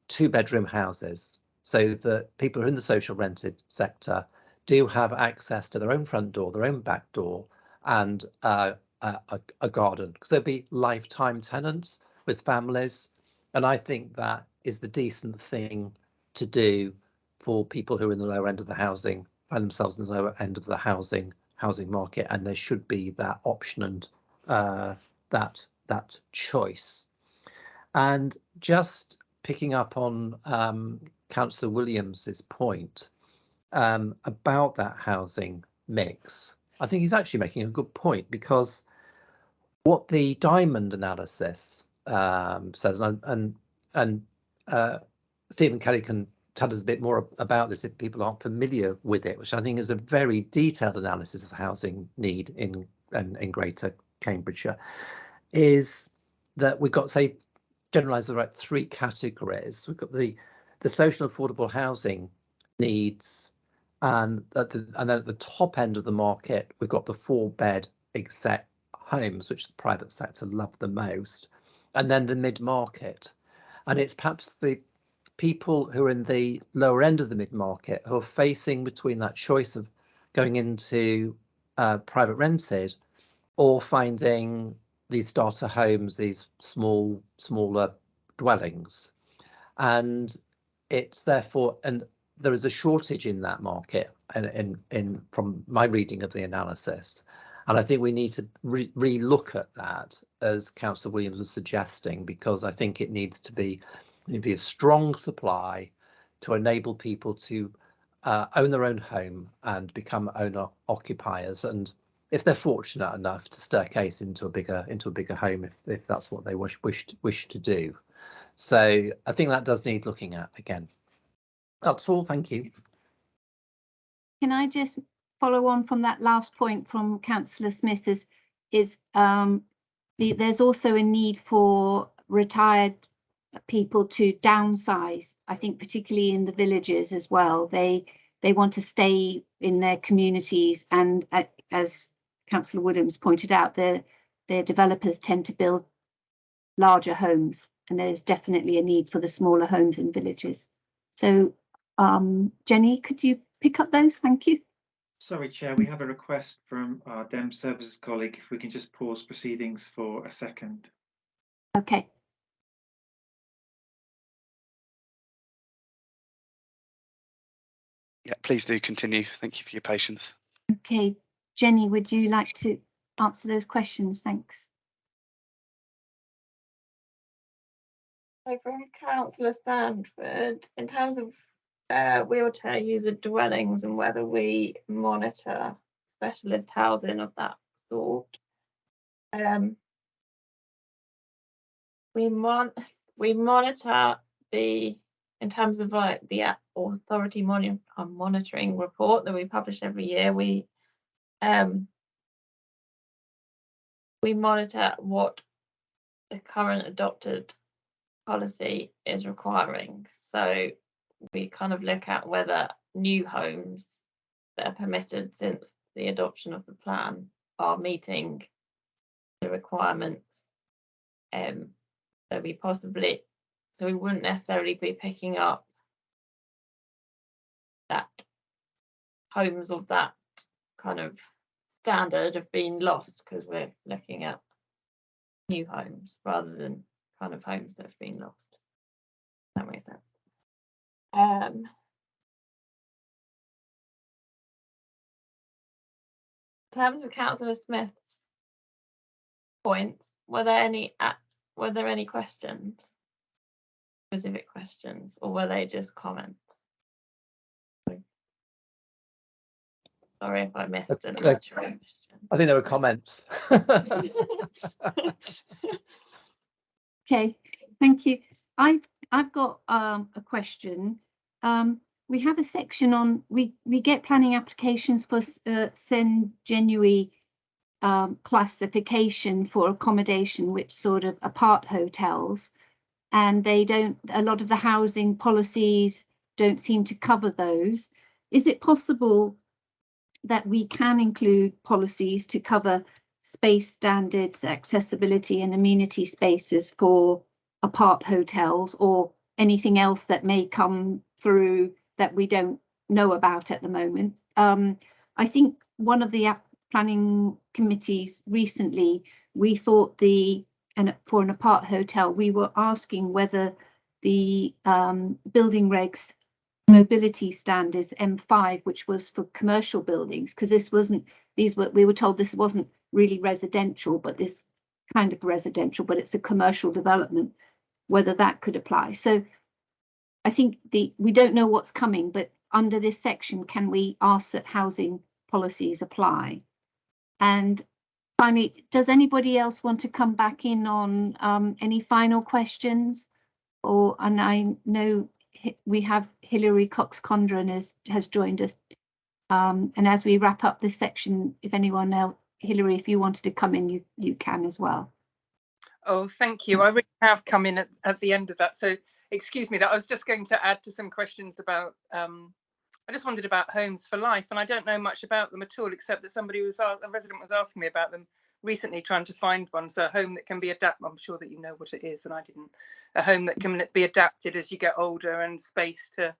two bedroom houses so that people in the social rented sector do have access to their own front door, their own back door, and uh, a, a, garden because there'll be lifetime tenants with families. And I think that is the decent thing to do for people who are in the lower end of the housing, find themselves in the lower end of the housing housing market, and there should be that option and uh, that that choice. And just picking up on um, Councillor Williams's point um, about that housing mix, I think he's actually making a good point because what the diamond analysis um, says, and and, and uh, Stephen Kelly can tell us a bit more about this if people aren't familiar with it, which I think is a very detailed analysis of housing need in in, in Greater Cambridgeshire, is that we've got say generalised the right three categories. We've got the the social affordable housing needs, and at the, and then at the top end of the market, we've got the four bed exec homes, which the private sector love the most, and then the mid market. And it's perhaps the people who are in the lower end of the mid market who are facing between that choice of going into uh, private rented or finding these starter homes, these small, smaller dwellings. And it's therefore, and there is a shortage in that market and in, in from my reading of the analysis and I think we need to re, look at that, as Councillor Williams was suggesting, because I think it needs to be, be a strong supply to enable people to uh, own their own home and become owner occupiers. And if they're fortunate enough to staircase into a bigger into a bigger home, if, if that's what they wish wish to, wish to do. So I think that does need looking at again. That's all. Thank you. Can I just follow on from that last point from Councillor Smith is, is um, the, there's also a need for retired people to downsize. I think particularly in the villages as well. They they want to stay in their communities and uh, as Councillor Williams pointed out, their their developers tend to build larger homes and there's definitely a need for the smaller homes in villages. So um, Jenny, could you pick up those? Thank you. Sorry, Chair, we have a request from our DEM Services colleague. If we can just pause proceedings for a second. Okay. Yeah, please do continue. Thank you for your patience. Okay, Jenny, would you like to answer those questions? Thanks. So from Councillor Sandford, in terms of uh, wheelchair user dwellings and whether we monitor specialist housing of that sort. Um, we mon we monitor the in terms of like the authority uh, monitoring report that we publish every year. We um we monitor what the current adopted policy is requiring. So we kind of look at whether new homes that are permitted since the adoption of the plan are meeting the requirements. Um, so we possibly, so we wouldn't necessarily be picking up that homes of that kind of standard have been lost because we're looking at new homes rather than kind of homes that have been lost. That makes sense. Um, in terms of Councillor Smith's points, were there any were there any questions, specific questions, or were they just comments? Sorry if I missed an answer. I think there were comments. okay, thank you. I've I've got um, a question. Um, we have a section on, we, we get planning applications for s- uh, sui generis um, classification for accommodation, which sort of apart hotels. And they don't, a lot of the housing policies don't seem to cover those. Is it possible that we can include policies to cover space standards, accessibility and amenity spaces for apart hotels or anything else that may come through that we don't know about at the moment. Um, I think one of the planning committees recently, we thought the, and for an apart hotel, we were asking whether the um, building regs mobility standards M5, which was for commercial buildings, because this wasn't, these were, we were told this wasn't really residential, but this kind of residential, but it's a commercial development, whether that could apply. So I think the, we don't know what's coming, but under this section, can we ask that housing policies apply? And finally, does anybody else want to come back in on um, any final questions? Or, and I know we have Hilary Cox Condron has, has joined us. Um, and as we wrap up this section, if anyone else, Hilary, if you wanted to come in, you, you can as well. Oh, thank you. I really have come in at, at the end of that. So excuse me that I was just going to add to some questions about, um, I just wondered about homes for life and I don't know much about them at all, except that somebody was, a a resident was asking me about them recently trying to find one. So a home that can be adapted, I'm sure that you know what it is and I didn't. A home that can be adapted as you get older and space to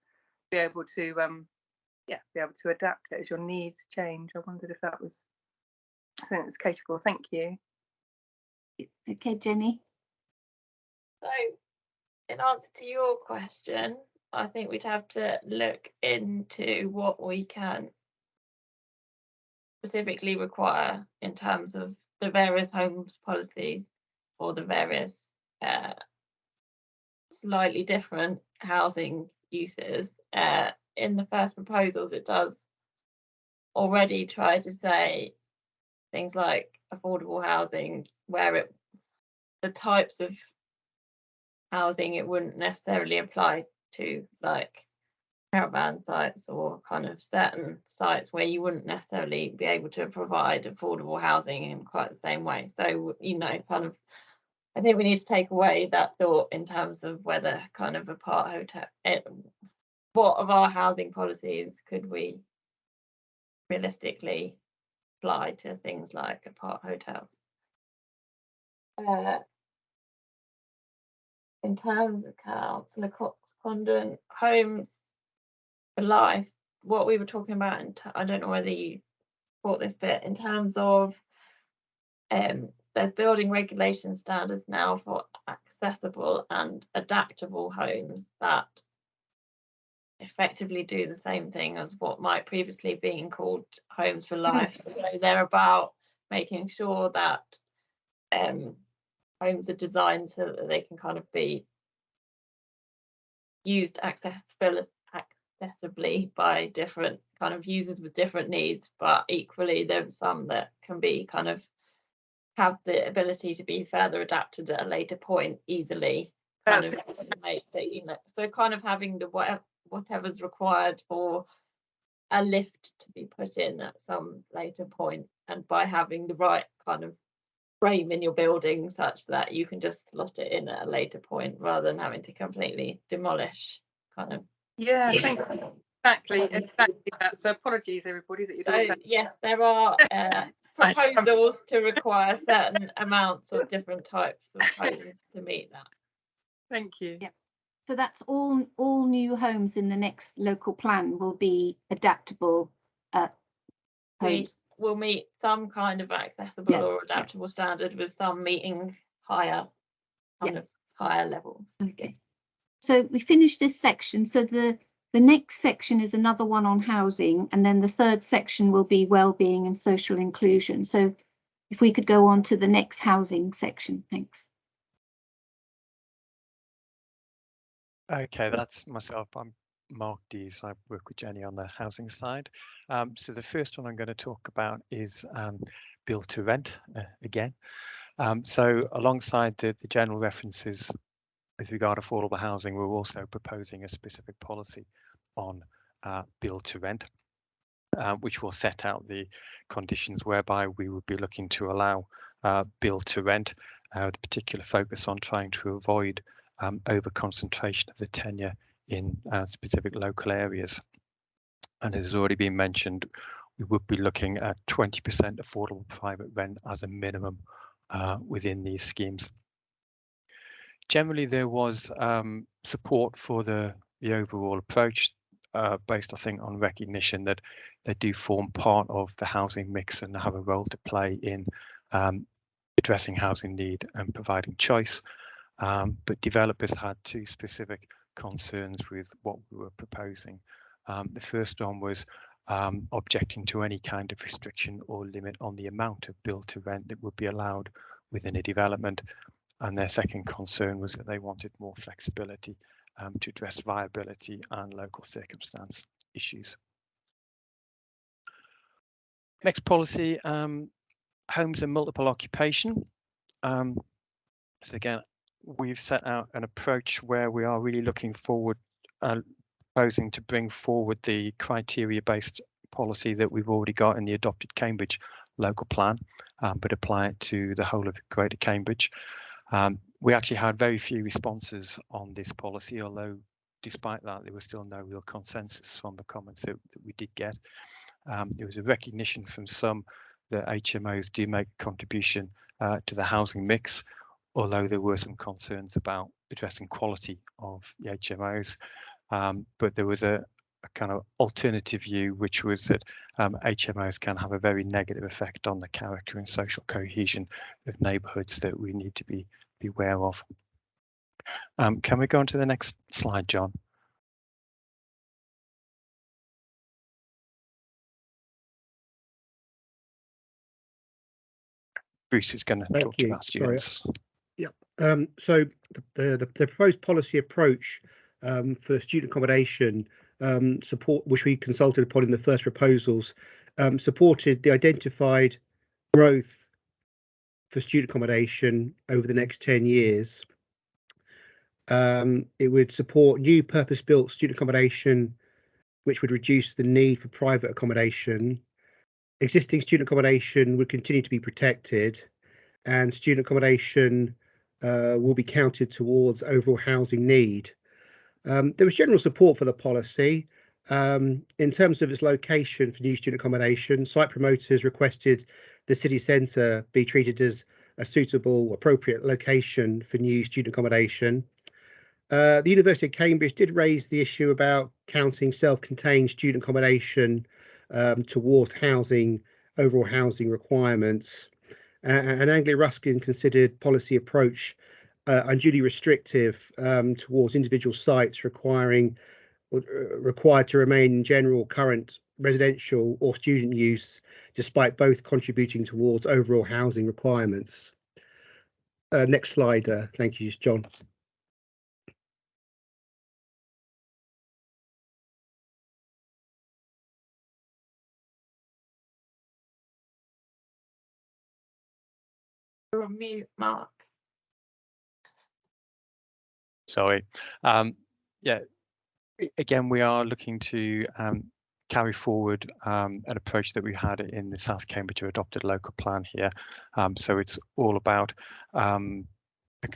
be able to, um, yeah, be able to adapt it as your needs change. I wondered if that was something that's catered for. Thank you. Okay, Jenny? So, in answer to your question, I think we'd have to look into what we can specifically require in terms of the various homes policies or the various uh, slightly different housing uses. Uh, in the first proposals, it does already try to say things like affordable housing where it the types of housing it wouldn't necessarily apply to like caravan sites or kind of certain sites where you wouldn't necessarily be able to provide affordable housing in quite the same way. So you know kind of i think we need to take away that thought in terms of whether kind of apart hotel it, what of our housing policies could we realistically apply to things like apart hotels? Uh, in terms of councillor Condon homes for life, what we were talking about, and I don't know whether you caught this bit in terms of um, there's building regulation standards now for accessible and adaptable homes that effectively do the same thing as what might previously been called homes for life. So they're about making sure that um, homes are designed so that they can kind of be used accessibility accessibly by different kind of users with different needs but equally there's some that can be kind of have the ability to be further adapted at a later point easily kind That's of estimate that you know so kind of having the whatever whatever's required for a lift to be put in at some later point and by having the right kind of frame in your building such that you can just slot it in at a later point rather than having to completely demolish kind of Yeah, thank you. Exactly, exactly that. So apologies, everybody, that you so don't. yes there are uh, proposals to require certain amounts of different types of homes to meet that Thank you. Yeah. So that's all, all new homes in the next local plan will be adaptable uh, we homes. Will meet some kind of accessible Yes, or yeah. adaptable standard with some meeting higher kind of higher levels Okay. So we finished this section. So the, the next section is another one on housing, and then the third section will be well-being and social inclusion. So if we could go on to the next housing section, thanks. Okay, that's myself. I'm Mark Dees. I work with Jenny on the housing side. Um, so the first one I'm going to talk about is um, build to rent uh, again. Um, so alongside the, the general references with regard to affordable housing, we're also proposing a specific policy on uh, build to rent, uh, which will set out the conditions whereby we would be looking to allow uh, build to rent, uh, with a particular focus on trying to avoid um, over concentration of the tenure in uh, specific local areas. And as has already been mentioned, we would be looking at 20% affordable private rent as a minimum uh, within these schemes. Generally, there was um, support for the, the overall approach uh, based, I think, on recognition that they do form part of the housing mix and have a role to play in um, addressing housing need and providing choice. Um, but developers had two specific concerns with what we were proposing. Um, the first one was um, objecting to any kind of restriction or limit on the amount of build to rent that would be allowed within a development. And their second concern was that they wanted more flexibility um, to address viability and local circumstance issues. Next policy, um, homes and multiple occupation. Um, so again, we've set out an approach where we are really looking forward, uh, proposing to bring forward the criteria-based policy that we've already got in the adopted Cambridge local plan, um, but apply it to the whole of Greater Cambridge. Um, we actually had very few responses on this policy, although despite that, there was still no real consensus from the comments that, that we did get. Um, there was a recognition from some that HMOs do make a contribution uh, to the housing mix, although there were some concerns about addressing quality of the HMOs. Um, but there was a, a, kind of alternative view, which was that um, HMOs can have a very negative effect on the character and social cohesion of neighbourhoods that we need to be, be aware of. Um, can we go on to the next slide, John? Bruce is going to Thank talk you. about Sorry. Yep. Um, so the, the, the proposed policy approach um, for student accommodation um, support, which we consulted upon in the first proposals, um, supported the identified growth for student accommodation over the next 10 years. Um, it would support new purpose-built student accommodation, which would reduce the need for private accommodation. Existing student accommodation would continue to be protected, and student accommodation uh, will be counted towards overall housing need. Um, there was general support for the policy. Um, in terms of its location for new student accommodation, site promoters requested the city centre be treated as a suitable, appropriate location for new student accommodation. Uh, the University of Cambridge did raise the issue about counting self-contained student accommodation um, towards housing, overall housing requirements. Uh, and Anglia Ruskin considered policy approach uh, unduly restrictive um, towards individual sites requiring uh, required to remain in general current residential or student use, despite both contributing towards overall housing requirements. Uh, next slide, uh, thank you, John. You're on mute, Mark. Sorry. Um, yeah, again, we are looking to um, carry forward um, an approach that we had in the South Cambridge adopted local plan here. Um, so it's all about um,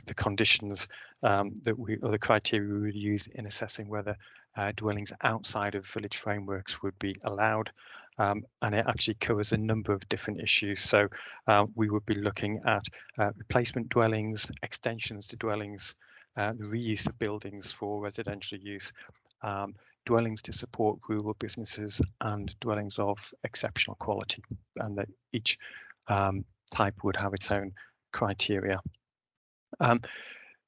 the, conditions um, that we, or the criteria we would use in assessing whether uh, dwellings outside of village frameworks would be allowed. Um, and it actually covers a number of different issues. So uh, we would be looking at uh, replacement dwellings, extensions to dwellings, uh, the reuse of buildings for residential use, um, dwellings to support rural businesses and dwellings of exceptional quality and that each um, type would have its own criteria. Um,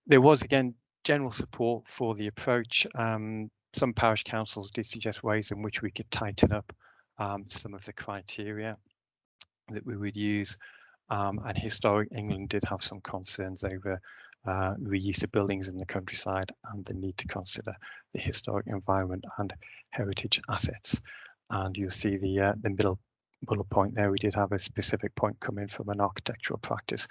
there was again general support for the approach. Um, some parish councils did suggest ways in which we could tighten up um, some of the criteria that we would use. Um, and historic England did have some concerns over uh, reuse of buildings in the countryside and the need to consider the historic environment and heritage assets. And you'll see the uh, the middle bullet point there. We did have a specific point coming from an architectural practice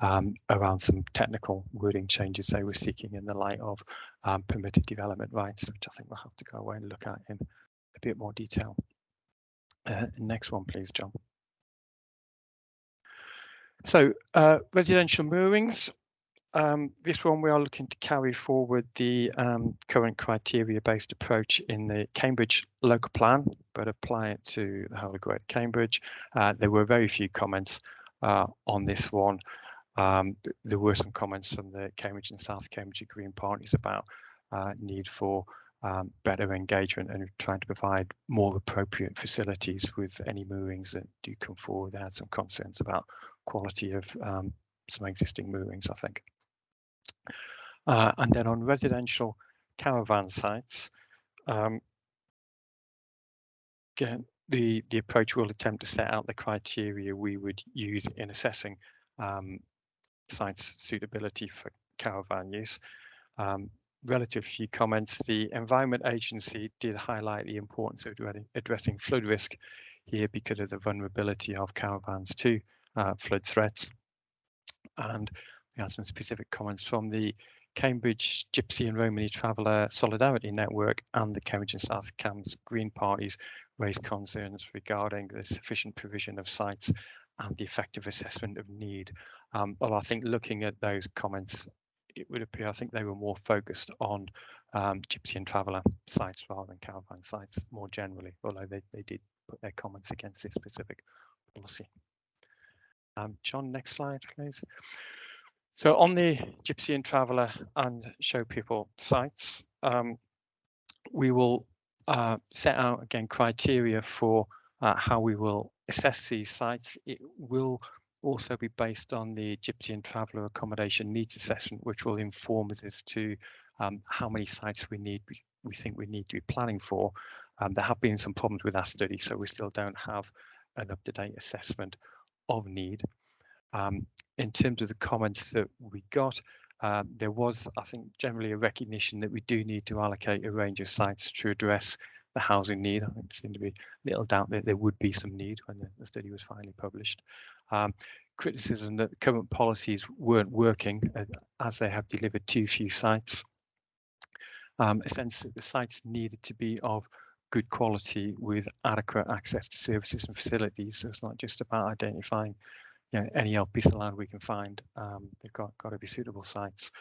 um, around some technical wording changes they were seeking in the light of um, permitted development rights, which I think we'll have to go away and look at in a bit more detail. Uh, next one, please, John. So uh, residential moorings. Um, this one we are looking to carry forward the um, current criteria-based approach in the Cambridge local plan, but apply it to the whole of Greater Cambridge. Uh, there were very few comments uh, on this one. Um, there were some comments from the Cambridge and South Cambridge Green parties about uh, need for um, better engagement and trying to provide more appropriate facilities with any moorings that do come forward. They had some concerns about quality of um, some existing moorings, I think. Uh, and then on residential caravan sites, um, again, the, the approach will attempt to set out the criteria we would use in assessing um, sites suitability for caravan use. Um, relative few comments, the Environment Agency did highlight the importance of addressing flood risk here because of the vulnerability of caravans to uh, flood threats. And we had some specific comments from the Cambridge Gypsy and Romany Traveller Solidarity Network and the Cambridge and South Cambs Green Parties raised concerns regarding the sufficient provision of sites and the effective assessment of need. Um, well, I think looking at those comments, it would appear I think they were more focused on um, Gypsy and Traveller sites rather than caravan sites more generally, although they, they did put their comments against this specific policy. Um, John, next slide, please. So on the Gypsy and Traveller and Show People sites, um, we will uh, set out again criteria for uh, how we will assess these sites. It will also be based on the Gypsy and Traveller accommodation needs assessment, which will inform us as to um, how many sites we need, we, think we need to be planning for. Um, there have been some problems with that study, so we still don't have an up-to-date assessment of need. Um, in terms of the comments that we got, uh, there was, I think, generally a recognition that we do need to allocate a range of sites to address the housing need. I think there seemed to be little doubt that there would be some need when the study was finally published. Um, criticism that current policies weren't working uh, as they have delivered too few sites. Um, a sense that the sites needed to be of good quality with adequate access to services and facilities. So it's not just about identifying you know, any old piece of land we can find. Um, they've got, got to be suitable sites.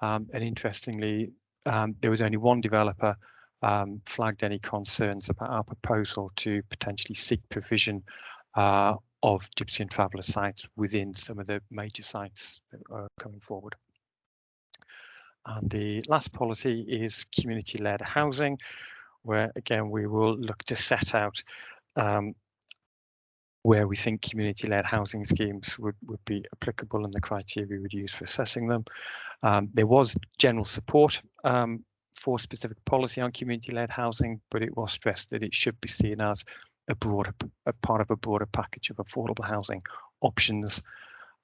Um, and interestingly, um, there was only one developer um, flagged any concerns about our proposal to potentially seek provision uh, of Gypsy and Traveller sites within some of the major sites that are coming forward. And the last policy is community-led housing, where again we will look to set out um, where we think community-led housing schemes would, would be applicable and the criteria we would use for assessing them. Um, there was general support um, for specific policy on community-led housing, but it was stressed that it should be seen as a broader a part of a broader package of affordable housing options.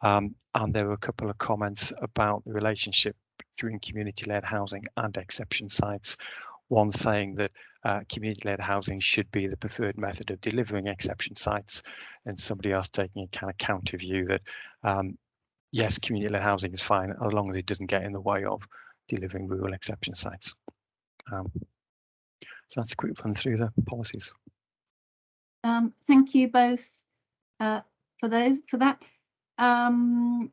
Um, and there were a couple of comments about the relationship between community-led housing and exception sites. One saying that uh, community-led housing should be the preferred method of delivering exception sites, and somebody else taking a kind of counter view that um, yes, community-led housing is fine as long as it doesn't get in the way of delivering rural exception sites. Um, so that's a quick run through the policies. Um, thank you both uh, for those for that. Um,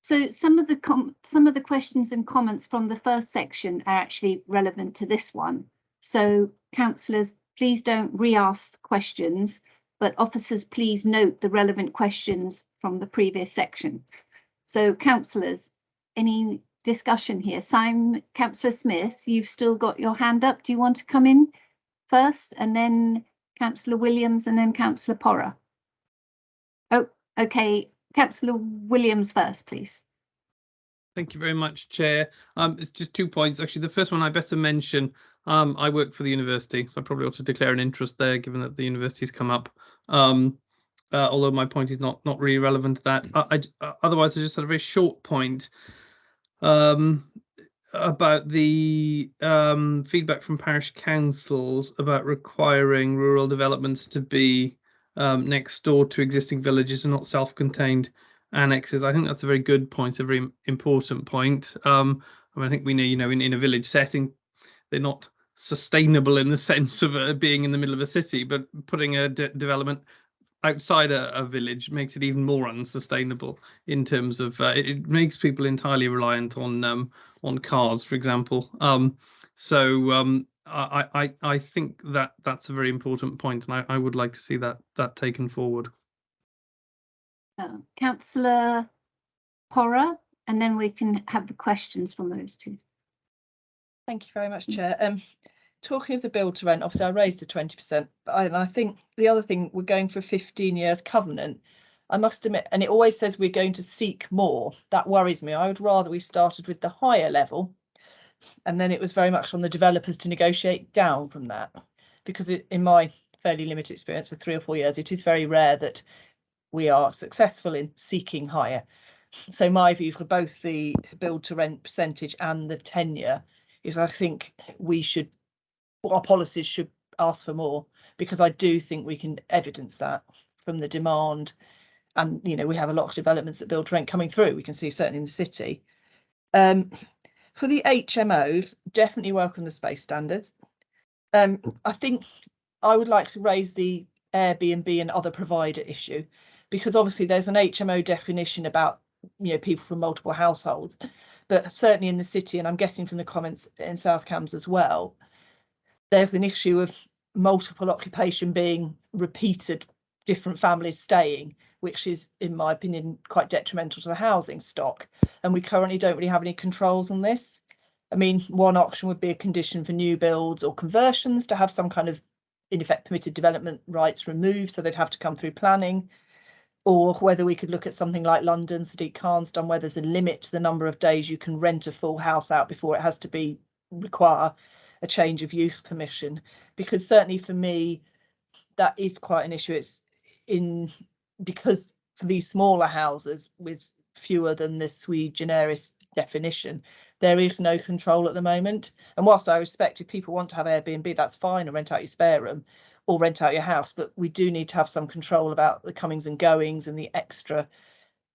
so some of the some of the questions and comments from the first section are actually relevant to this one. So councillors, please don't re-ask questions, but officers, please note the relevant questions from the previous section. So councillors, any discussion here? Simon, Councillor Smith, you've still got your hand up. Do you want to come in first and then Councillor Williams and then Councillor Porrer. Oh, okay, Councillor Williams first, please. Thank you very much, Chair. Um, it's just two points. Actually, the first one I better mention. Um, I work for the university, so I probably ought to declare an interest there, given that the university's come up. Um, uh, although my point is not not really relevant to that. I, I, uh, otherwise, I just had a very short point um, about the um, feedback from parish councils about requiring rural developments to be um, next door to existing villages and not self-contained annexes. I think that's a very good point, a very important point. Um, I, mean, I think we know, you know, in, in a village setting, they're not sustainable in the sense of uh, being in the middle of a city, but putting a de- development outside a, a, village makes it even more unsustainable in terms of uh, it, it, makes people entirely reliant on um, on cars, for example. Um, so um, I, I I think that that's a very important point, and I, I would like to see that that taken forward. Uh, Councillor Porrer, and then we can have the questions from those two. Thank you very much, Chair. Um, talking of the build to rent, obviously I raised the 20%, but I, and I think the other thing, we're going for 15 years covenant. I must admit, and it always says we're going to seek more. That worries me. I would rather we started with the higher level and then it was very much on the developers to negotiate down from that. Because it, in my fairly limited experience for three or four years, it is very rare that we are successful in seeking higher. So my view for both the build to rent percentage and the tenure is I think we should our policies should ask for more because I do think we can evidence that from the demand. And, you know, we have a lot of developments that build rent coming through. We can see certainly in the city. Um, for the HMOs, definitely welcome the space standards. Um, I think I would like to raise the Airbnb and other provider issue because obviously there's an HMO definition about you know people from multiple households, but certainly in the city, and I'm guessing from the comments in South Cambs as well, there's an issue of multiple occupation being repeated different families staying which is in my opinion quite detrimental to the housing stock. And we currently don't really have any controls on this. I mean one option would be a condition for new builds or conversions to have some kind of in effect permitted development rights removed so they'd have to come through planning. Or whether we could look at something like London, Sadiq Khan's done, where there's a limit to the number of days you can rent a full house out before it has to be require a change of use permission. Because certainly for me that is quite an issue. It's in because for these smaller houses with fewer than the sui generis definition there is no control at the moment. And whilst i respect if people want to have airbnb that's fine and rent out your spare room or rent out your house but we do need to have some control about the comings and goings and the extra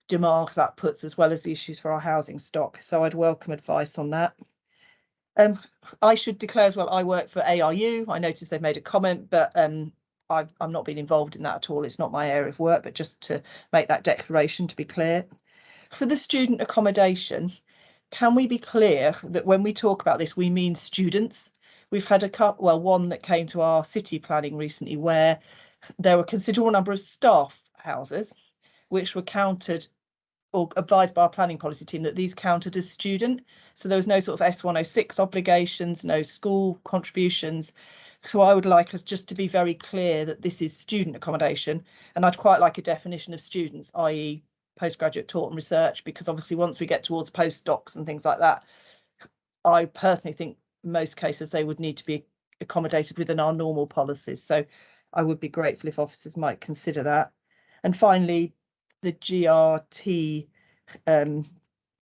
demands that puts as well as the issues for our housing stock. So i'd welcome advice on that. Um, I should declare as well, I work for ARU. I noticed they've made a comment, but um, I've, I'm not been involved in that at all. It's not my area of work, but just to make that declaration to be clear. For the student accommodation, can we be clear that when we talk about this, we mean students? We've had a couple, well, one that came to our city planning recently where there were a considerable number of staff houses which were counted or advised by our planning policy team that these counted as student. So there was no sort of S106 obligations, no school contributions. So I would like us just to be very clear that this is student accommodation. And I'd quite like a definition of students, i.e. postgraduate taught and research, because obviously once we get towards postdocs and things like that, I personally think most cases they would need to be accommodated within our normal policies. So I would be grateful if officers might consider that. And finally, the GRT um,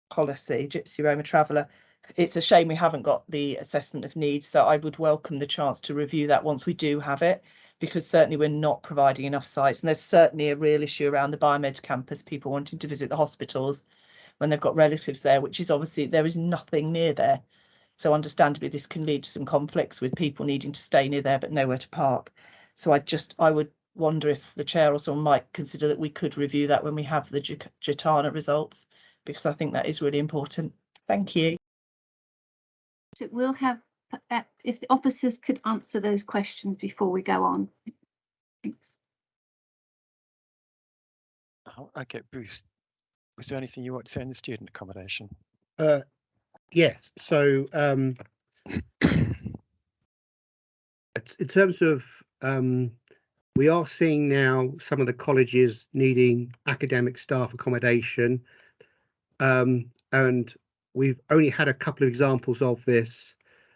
policy, Gypsy Roma Traveller, it's a shame we haven't got the assessment of needs. So I would welcome the chance to review that once we do have it, because certainly we're not providing enough sites. And there's certainly a real issue around the Biomed campus, people wanting to visit the hospitals when they've got relatives there, which is obviously there is nothing near there. So understandably, this can lead to some conflicts with people needing to stay near there but nowhere to park. So I just I would wonder if the chair or someone might consider that we could review that when we have the GTANA results, because I think that is really important. Thank you. So we'll have, uh, if the officers could answer those questions before we go on. Thanks. Oh, okay, Bruce, was there anything you want to say in the student accommodation? Uh, yes, so um, in terms of um, we are seeing now some of the colleges needing academic staff accommodation. Um, and we've only had a couple of examples of this.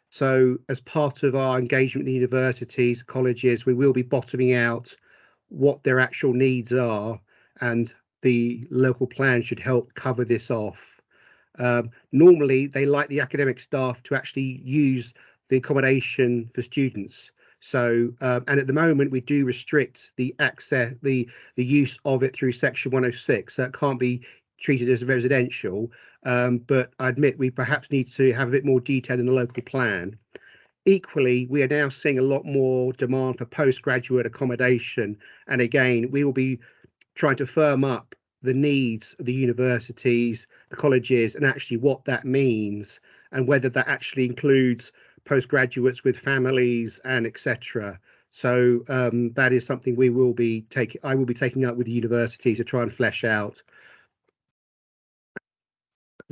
So as part of our engagement with universities, colleges, we will be bottoming out what their actual needs are and the local plan should help cover this off. Um, normally, they like the academic staff to actually use the accommodation for students. So, um, and at the moment, we do restrict the access, the the use of it through Section 106. So it can't be treated as residential. Um, but I admit we perhaps need to have a bit more detail in the local plan. equally, we are now seeing a lot more demand for postgraduate accommodation. And again, we will be trying to firm up the needs of the universities, the colleges, and actually what that means, and whether that actually includes postgraduates with families and etc. So um, that is something we will be taking. I will be taking up with the university to try and flesh out.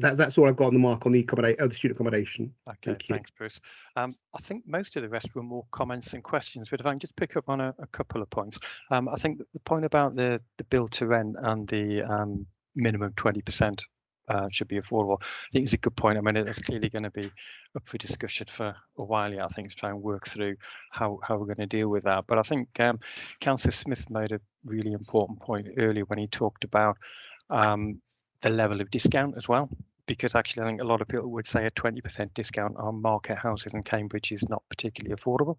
That, that's all I've got on the mark on the accommodate, uh, the student accommodation. Okay, Thank you. thanks, Bruce. Um, I think most of the rest were more comments and questions, but if I can just pick up on a, a couple of points. Um, I think the point about the the build to rent and the um, minimum 20% uh, should be affordable. I think it's a good point. I mean, it's clearly going to be up for discussion for a while yet, I think, to try and work through how, how we're going to deal with that. But I think um, Councillor Smith made a really important point earlier when he talked about um, the level of discount as well. Because actually, I think a lot of people would say a 20% discount on market houses in Cambridge is not particularly affordable.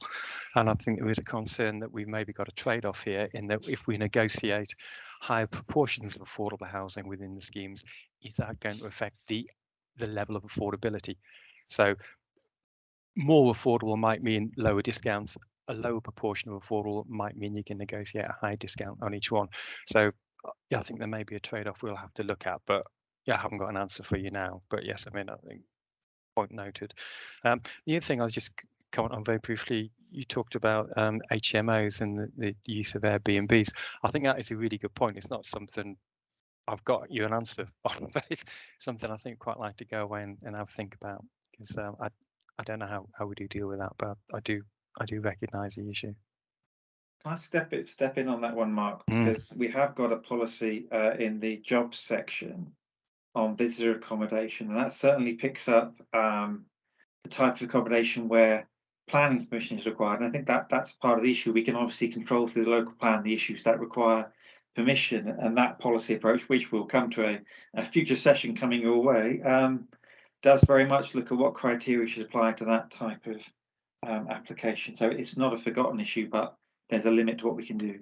And I think there is a concern that we've maybe got a trade off here in that if we negotiate higher proportions of affordable housing within the schemes, is that going to affect the the level of affordability? So more affordable might mean lower discounts. A lower proportion of affordable might mean you can negotiate a high discount on each one. So yeah, I think there may be a trade-off we'll have to look at, but yeah, I haven't got an answer for you now. But yes, I mean, I think point noted. Um, the other thing I was just comment on very briefly, you talked about um, HMOs and the, the use of Airbnbs. I think that is a really good point. It's not something I've got you an answer on, but it's something I think quite like to go away and, and have a think about because um, I I don't know how, how we do deal with that, but I do I do recognise the issue. Can I step it step in on that one, Mark? Mm. Because we have got a policy uh, in the jobs section on visitor accommodation, and that certainly picks up um, the type of accommodation where planning permission is required. And I think that that's part of the issue. We can obviously control through the local plan the issues that require permission, and that policy approach, which will come to a, a future session coming your way, um, does very much look at what criteria should apply to that type of um, application. So it's not a forgotten issue, but there's a limit to what we can do.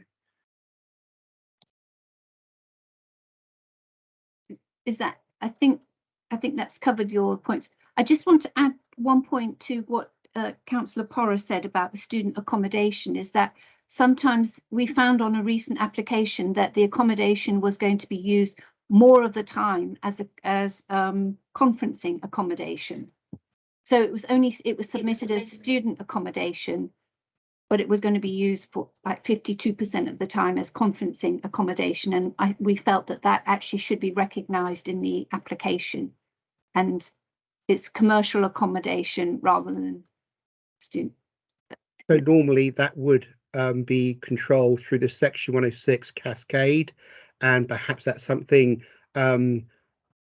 Is that I think I think that's covered your points. I just want to add one point to what uh, Councillor Porrer said about the student accommodation is that sometimes we found on a recent application that the accommodation was going to be used more of the time as a as um, conferencing accommodation. So it was only it was submitted as student accommodation, but it was going to be used for like 52% of the time as conferencing accommodation. And I, we felt that that actually should be recognised in the application. And it's commercial accommodation rather than student. So normally that would um, be controlled through the section 106 cascade, and perhaps that's something um,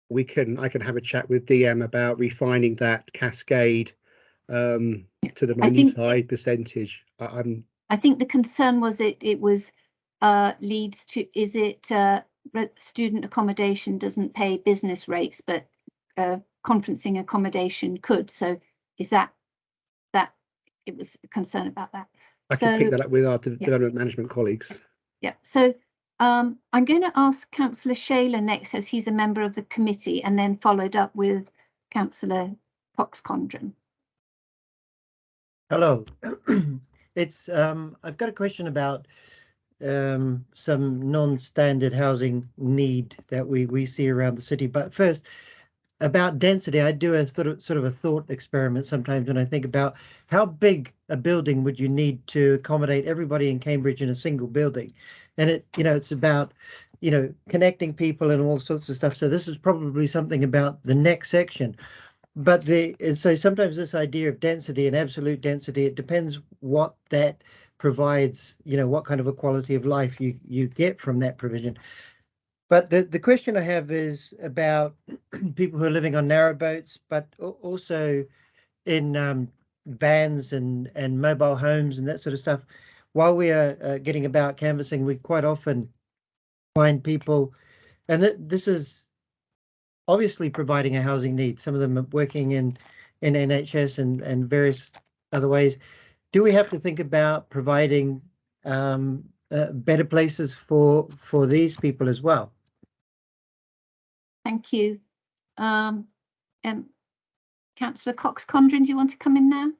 we can I can have a chat with DM about refining that cascade um, to the minute high percentage. I, I'm I think the concern was it it was uh, leads to is it uh, student accommodation doesn't pay business rates, but uh, conferencing accommodation could. So is that that it was a concern about that? I can pick that up with our de- yeah. development management colleagues. Yeah, so um, I'm going to ask councillor Shailer next as he's a member of the committee and then followed up with councillor Cox Condron. Hello. It's, um, I've got a question about um, some non-standard housing need that we, we see around the city. But first, about density, I do a sort of, sort of a thought experiment sometimes when I think about how big a building would you need to accommodate everybody in Cambridge in a single building? And it, you know, it's about, you know, connecting people and all sorts of stuff. So this is probably something about the next section. But the, and so sometimes this idea of density and absolute density, it depends what that provides, you know, what kind of a quality of life you, you get from that provision. But the, the question I have is about people who are living on narrow boats, but also in um, vans and, and mobile homes and that sort of stuff. While we are uh, getting about canvassing, we quite often find people, and th- this is obviously providing a housing need. Some of them are working in in NHS and and various other ways. Do we have to think about providing um, uh, better places for for these people as well? Thank you. Um, um, councillor Cox Condron, do you want to come in now?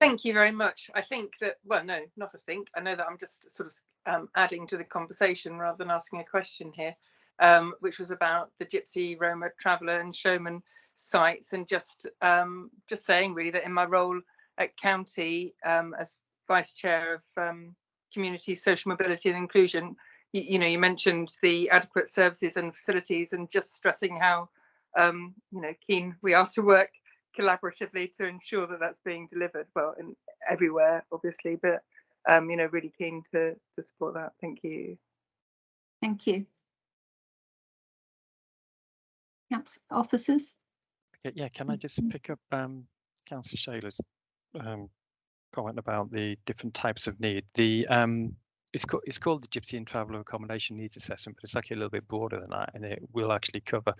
Thank you very much. I think that, well, no, not a think. I know that I'm just sort of um, adding to the conversation rather than asking a question here, um, which was about the Gypsy, Roma, Traveller and Showman sites and just um, just saying really that in my role at county um, as vice chair of um, community social mobility and inclusion, you, you know, you mentioned the adequate services and facilities and just stressing how, um, you know, keen we are to work collaboratively to ensure that that's being delivered. Well in everywhere obviously but um you know really keen to to support that. Thank you. Thank you. Council officers, Okay, yeah, can I just pick up um, Councillor Shailer's um, comment about the different types of need? The um, it's called it's called the Gypsy and Traveller Accommodation Needs Assessment, but it's actually a little bit broader than that, and it will actually cover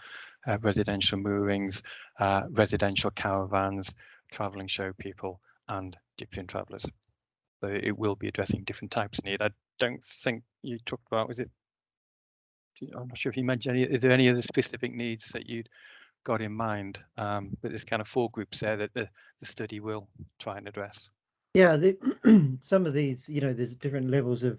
uh, residential moorings, uh, residential caravans, travelling show people, and Gypsy and Travellers. So it will be addressing different types of need. I don't think you talked about was it? I'm not sure if you mentioned any. Are there any other specific needs that you'd got in mind? Um, but there's kind of four groups there that the, the study will try and address. Yeah, the, some of these, you know, there's different levels of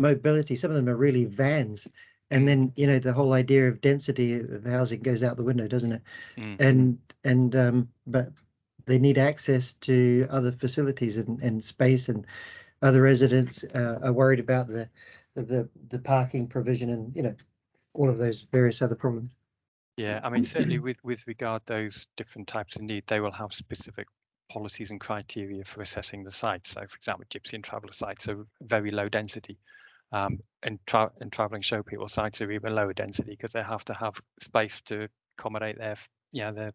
mobility. Some of them are really vans. And then, you know, the whole idea of density of housing goes out the window, doesn't it? Mm. And, and, um, but they need access to other facilities and, and space and other residents, uh, are worried about the, the, the parking provision and, you know, all of those various other problems. Yeah, I mean, certainly with, with regard those different types of need, they will have specific policies and criteria for assessing the sites. So for example, Gypsy and Traveller sites are very low density. Um, and, tra and traveling show people sites are even lower density because they have to have space to accommodate their, yeah, their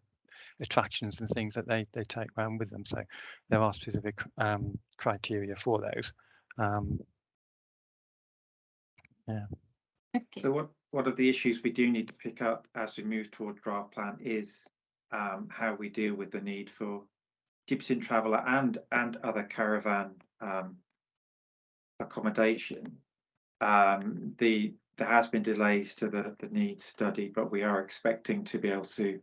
attractions and things that they, they take around with them. So there are specific um, criteria for those. Um, yeah. okay, So what, what of the issues we do need to pick up as we move toward draft plan is um, how we deal with the need for and Traveller and, and other caravan um, accommodation. Um, the, there has been delays to the, the needs study, but we are expecting to be able to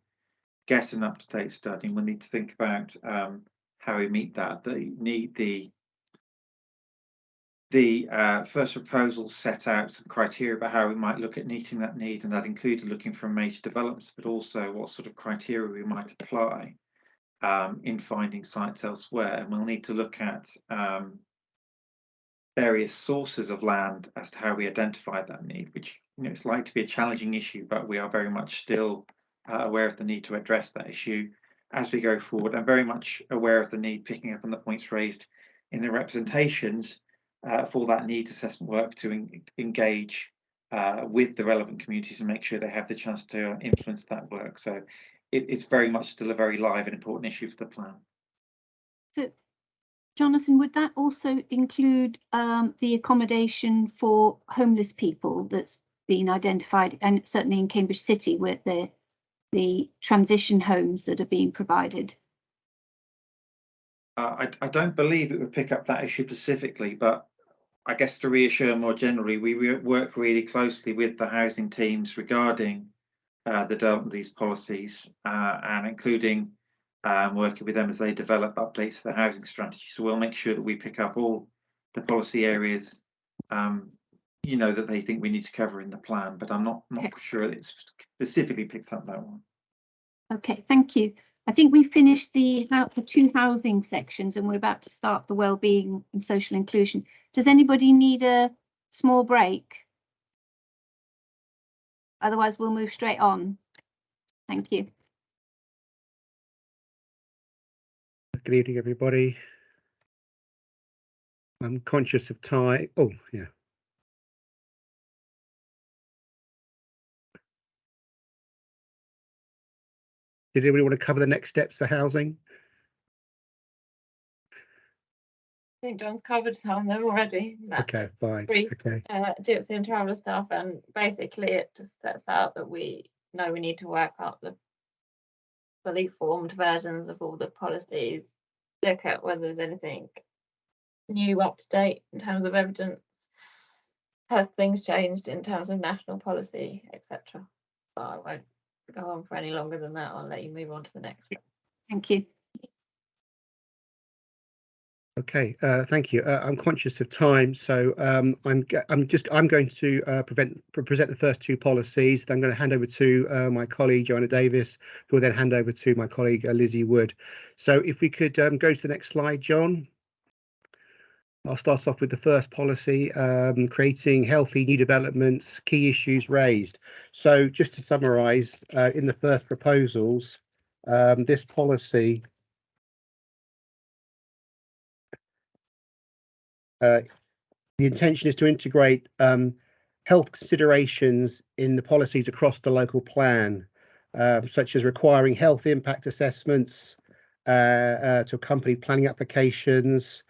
get an up-to-date study. And we'll need to think about um, how we meet that. The need the the uh, first proposal set out some criteria about how we might look at meeting that need, and that included looking for major developments, but also what sort of criteria we might apply um, in finding sites elsewhere. And we'll need to look at um, various sources of land as to how we identify that need, which you know it's likely to be a challenging issue, but we are very much still uh, aware of the need to address that issue as we go forward. I'm very much aware of the need, picking up on the points raised in the representations uh, for that needs assessment work to en engage uh, with the relevant communities and make sure they have the chance to influence that work. So it, it's very much still a very live and important issue for the plan. so Jonathan, would that also include um, the accommodation for homeless people that's been identified and certainly in Cambridge City where the the transition homes that are being provided? Uh, I, I don't believe it would pick up that issue specifically, but I guess to reassure more generally, we re work really closely with the housing teams regarding uh, the development of these policies uh, and including um, working with them as they develop updates to the housing strategy. So we'll make sure that we pick up all the policy areas, um, you know, that they think we need to cover in the plan, but I'm not, not Okay. sure it specifically picks up that one. Okay, thank you. I think we finished the the two housing sections and we're about to start the well-being and social inclusion. Does anybody need a small break? Otherwise, we'll move straight on. Thank you. Good evening, everybody. I'm conscious of time. Oh, yeah. Did anybody want to cover the next steps for housing? I think John's covered some of them already. Okay, fine. brief. Okay, uh, Gypsy and Traveller stuff, and basically it just sets out that we know we need to work up the fully formed versions of all the policies, look at whether there's anything new up to date in terms of evidence, have things changed in terms of national policy, etc. But I won't go on for any longer than that. I'll let you move on to the next one. Thank you. Okay, uh, thank you. Uh, I'm conscious of time, so um, I'm I'm just I'm going to uh, prevent, pre- present the first two policies. Then I'm going to hand over to uh, my colleague Joanna Davis, who will then hand over to my colleague uh, Lizzie Wood. So if we could um, go to the next slide, John. I'll start off with the first policy, um, creating healthy new developments, key issues raised. So just to summarise, uh, in the first proposals, um, this policy uh, the intention is to integrate um, health considerations in the policies across the local plan, uh, such as requiring health impact assessments uh, uh, to accompany planning applications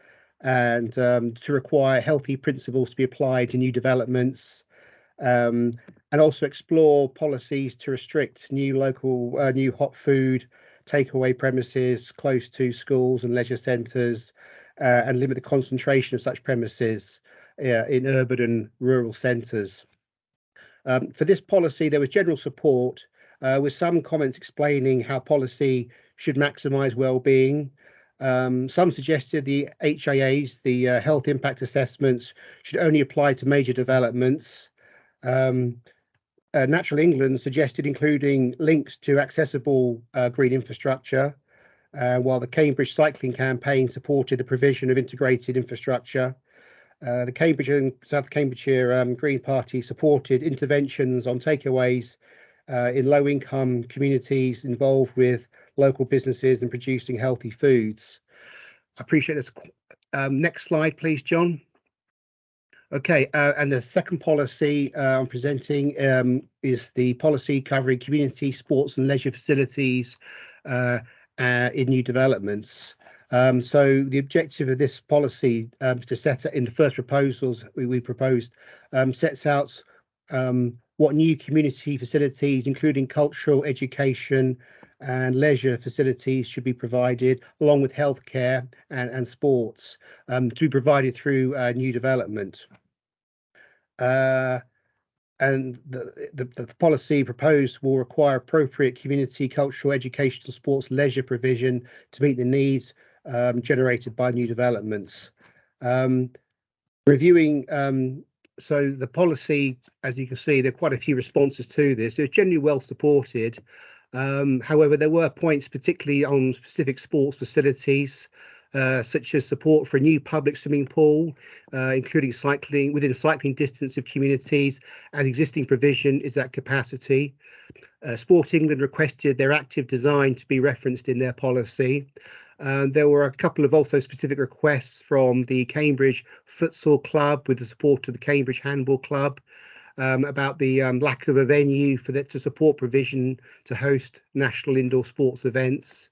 and um, to require healthy principles to be applied to new developments um, and also explore policies to restrict new local, uh, new hot food takeaway premises close to schools and leisure centres uh, and limit the concentration of such premises uh, in urban and rural centres. Um, for this policy, there was general support uh, with some comments explaining how policy should maximise well-being. Um, some suggested the HIAs, the uh, health impact assessments, should only apply to major developments. Um, uh, Natural England suggested including links to accessible uh, green infrastructure, uh, while the Cambridge Cycling Campaign supported the provision of integrated infrastructure. Uh, the Cambridge and South Cambridgeshire um, Green Party supported interventions on takeaways uh, in low income communities involved with local businesses and producing healthy foods. I appreciate this. Um, next slide, please, John. Okay, uh, and the second policy uh, I'm presenting um, is the policy covering community sports and leisure facilities uh, uh, in new developments. Um, so the objective of this policy um, to set in the first proposals we, we proposed um, sets out um, what new community facilities, including cultural, education, and leisure facilities, should be provided, along with healthcare and, and sports, um, to be provided through uh, new development. Uh, and the, the, the policy proposed will require appropriate community, cultural, educational, sports, leisure provision to meet the needs um, generated by new developments. Um, reviewing, um, so the policy, as you can see, there are quite a few responses to this. It's generally well supported. Um, however, there were points, particularly on specific sports facilities, uh, such as support for a new public swimming pool, uh, including cycling within cycling distance of communities, as existing provision is at capacity. Uh, Sport England requested their active design to be referenced in their policy. Um, there were a couple of also specific requests from the Cambridge Futsal Club with the support of the Cambridge Handball Club um, about the um, lack of a venue for that to support provision to host national indoor sports events.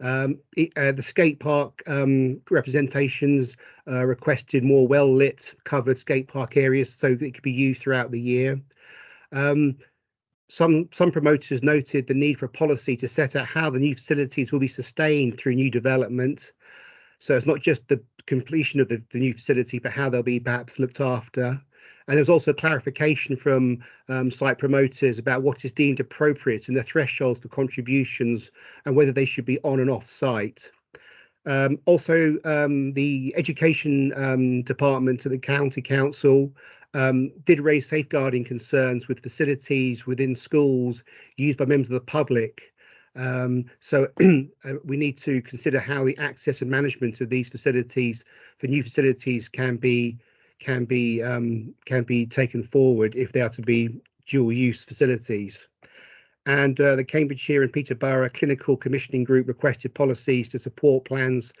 Um, it, uh, the skate park um, representations uh, requested more well lit covered skate park areas so that it could be used throughout the year. Um, some some promoters noted the need for a policy to set out how the new facilities will be sustained through new development. So it's not just the completion of the, the new facility, but how they'll be perhaps looked after. And there's also clarification from um, site promoters about what is deemed appropriate and the thresholds for contributions and whether they should be on and off site. Um, also, um, the education um, department of the county council um, did raise safeguarding concerns with facilities within schools used by members of the public. Um, so uh, we need to consider how the access and management of these facilities for new facilities can be can be um, can be taken forward if they are to be dual use facilities. And uh, the Cambridgeshire and Peterborough Clinical Commissioning Group requested policies to support plans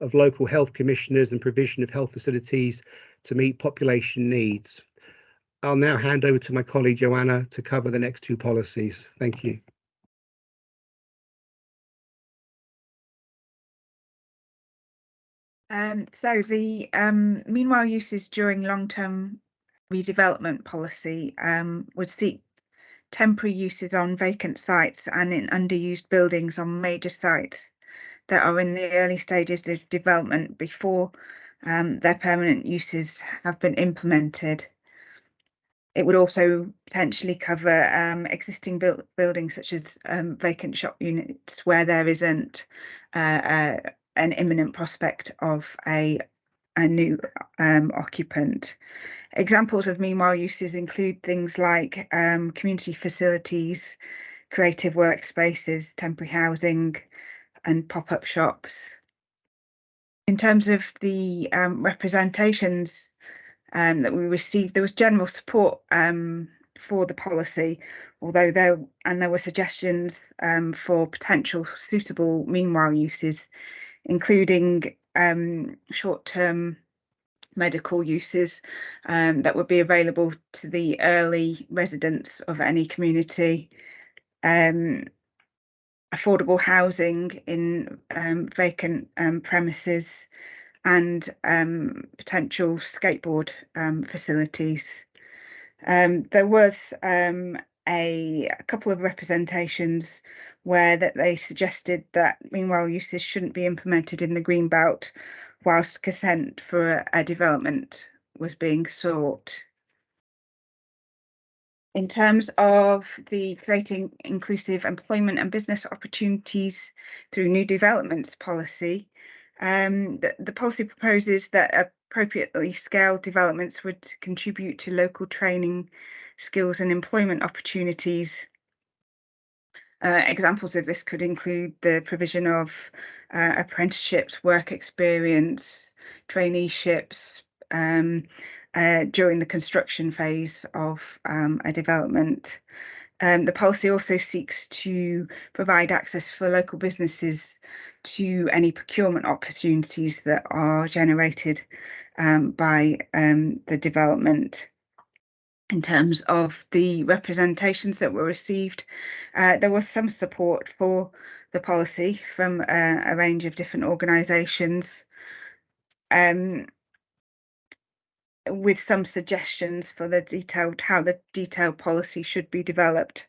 of local health commissioners and provision of health facilities to meet population needs. I'll now hand over to my colleague Joanna to cover the next two policies. Thank you. Um, so the um, meanwhile uses during long-term redevelopment policy um, would seek temporary uses on vacant sites and in underused buildings on major sites that are in the early stages of development before um, their permanent uses have been implemented. It would also potentially cover um, existing buildings such as um, vacant shop units where there isn't uh, uh, an imminent prospect of a a new um, occupant. Examples of meanwhile uses include things like um, community facilities, creative workspaces, temporary housing, and pop-up shops. In terms of the um, representations um, that we received, there was general support um, for the policy, although there and there were suggestions um, for potential suitable meanwhile uses, including um, short-term medical uses um, that would be available to the early residents of any community, um, affordable housing in um, vacant um, premises, and um, potential skateboard um, facilities. There was a, a couple of representations where that they suggested that meanwhile uses shouldn't be implemented in the green belt whilst consent for a, a development was being sought. In terms of the creating inclusive employment and business opportunities through new developments policy, um, the, the policy proposes that appropriately scaled developments would contribute to local training, skills and employment opportunities. Uh, examples of this could include the provision of uh, apprenticeships, work experience, traineeships um, uh, during the construction phase of um, a development. Um, the policy also seeks to provide access for local businesses to any procurement opportunities that are generated um, by um, the development. In terms of the representations that were received, uh, there was some support for the policy from uh, a range of different organisations. Um, with some suggestions for the detailed how the detailed policy should be developed,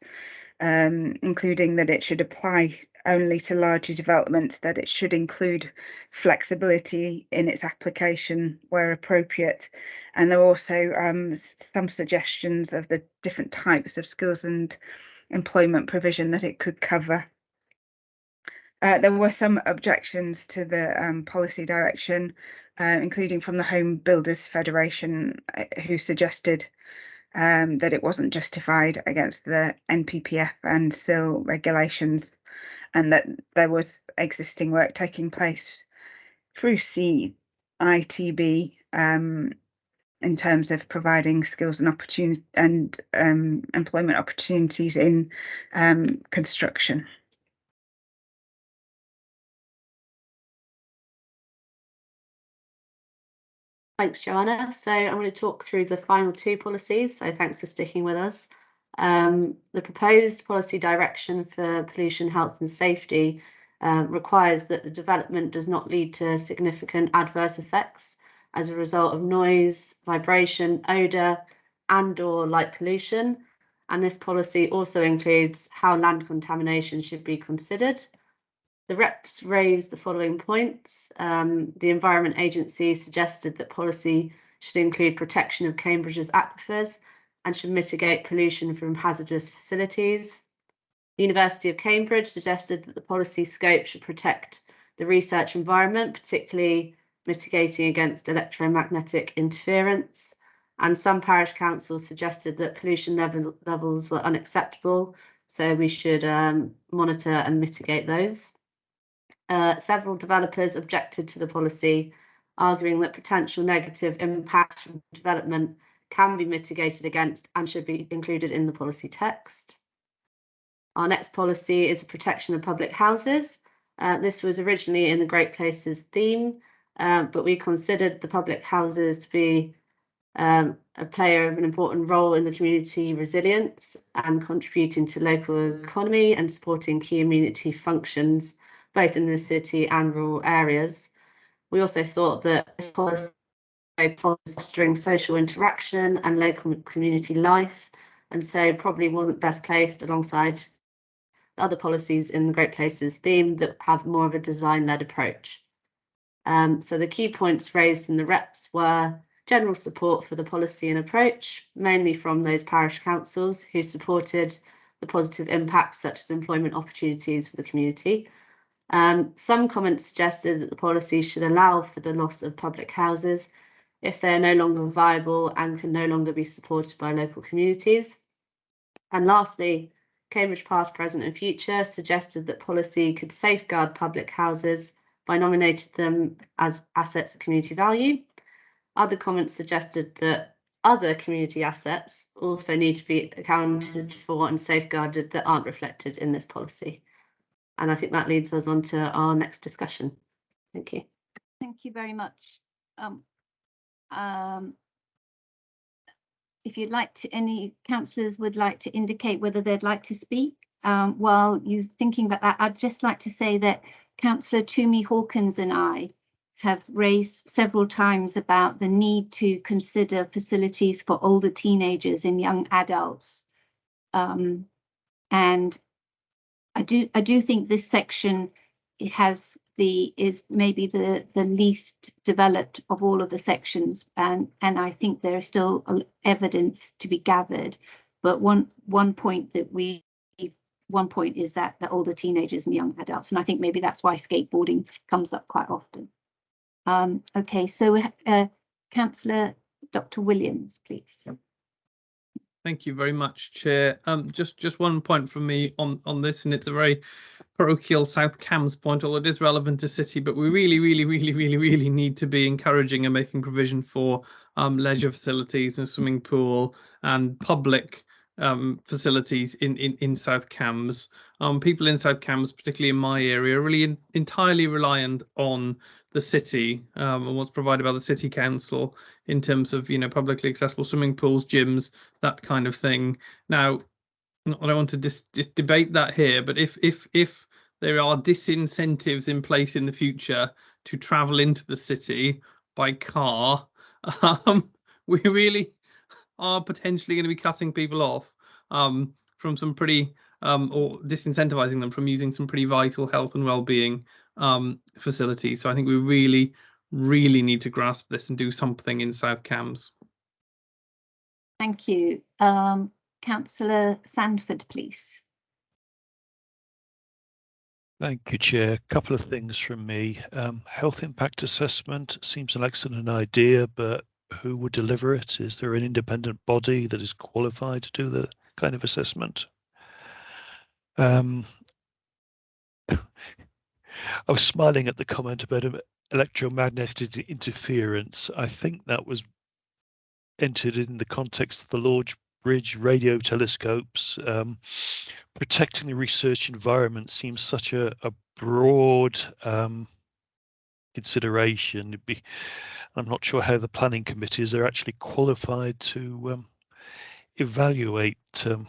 um, including that it should apply only to larger developments, that it should include flexibility in its application where appropriate. And there are also um, some suggestions of the different types of skills and employment provision that it could cover. Uh, there were some objections to the um, policy direction, uh, including from the Home Builders Federation, uh, who suggested um, that it wasn't justified against the NPPF and CIL regulations and that there was existing work taking place through CITB um, in terms of providing skills and opportunity and um, employment opportunities in um, construction. Thanks, Joanna. So I'm going to talk through the final two policies. So thanks for sticking with us. Um, the proposed policy direction for pollution, health and safety uh, requires that the development does not lead to significant adverse effects as a result of noise, vibration, odour and or light pollution. And this policy also includes how land contamination should be considered. The reps raised the following points. Um, the Environment Agency suggested that policy should include protection of Cambridge's aquifers and should mitigate pollution from hazardous facilities. The University of Cambridge suggested that the policy scope should protect the research environment, particularly mitigating against electromagnetic interference. And some parish councils suggested that pollution level, levels were unacceptable, so we should um, monitor and mitigate those. Uh, several developers objected to the policy, arguing that potential negative impacts from development can be mitigated against and should be included in the policy text. Our next policy is the protection of public houses. Uh, this was originally in the Great Places theme, uh, but we considered the public houses to be um, a player of an important role in the community resilience and contributing to local economy and supporting key community functions, both in the city and rural areas. We also thought that this policy fostering social interaction and local community life, and so probably wasn't best placed alongside other policies in the Great Places theme that have more of a design-led approach. Um, so the key points raised in the reps were general support for the policy and approach, mainly from those parish councils who supported the positive impacts such as employment opportunities for the community. Um, some comments suggested that the policy should allow for the loss of public houses if they are no longer viable and can no longer be supported by local communities. And lastly, Cambridge Past, Present and Future suggested that policy could safeguard public houses by nominating them as assets of community value. Other comments suggested that other community assets also need to be accounted for and safeguarded that aren't reflected in this policy. And I think that leads us on to our next discussion. Thank you. Thank you very much. Um, um, if you'd like to, any councillors would like to indicate whether they'd like to speak. Um, while you're thinking about that, I'd just like to say that Councillor Tumi Hawkins and I have raised several times about the need to consider facilities for older teenagers and young adults. Um, and I do I do think this section has the is maybe the the least developed of all of the sections and and I think there is still evidence to be gathered but one one point that we one point is that the older teenagers and young adults and I think maybe that's why skateboarding comes up quite often. Um, okay, so uh, Councillor Dr. Williams, please. Thank you very much, Chair. Um, just just one point from me on on this, and it's a very parochial South Cambs point, although it is relevant to city. But we really, really, really, really, really need to be encouraging and making provision for um, leisure facilities and swimming pool and public um, facilities in, in, in South Cambs. Um, people in South Cambs, particularly in my area, are really in, entirely reliant on the city um, and what's provided by the city council in terms of you know publicly accessible swimming pools, gyms, that kind of thing. Now, I don't want to dis- dis- debate that here, but if if if there are disincentives in place in the future to travel into the city by car, um, we really are potentially going to be cutting people off um, from some pretty um, or disincentivizing them from using some pretty vital health and well-being um, facilities. So I think we really, really need to grasp this and do something in South Cambs. Thank you. Um, Councillor Sandford, please. Thank you, Chair. A couple of things from me. Um, health impact assessment seems an excellent idea, but who would deliver it? Is there an independent body that is qualified to do the kind of assessment? Um, I was smiling at the comment about electromagnetic interference. I think that was entered in the context of the Lord's Bridge radio telescopes. Um, protecting the research environment seems such a, a broad um, consideration. Be, I'm not sure how the planning committees are actually qualified to um, evaluate um,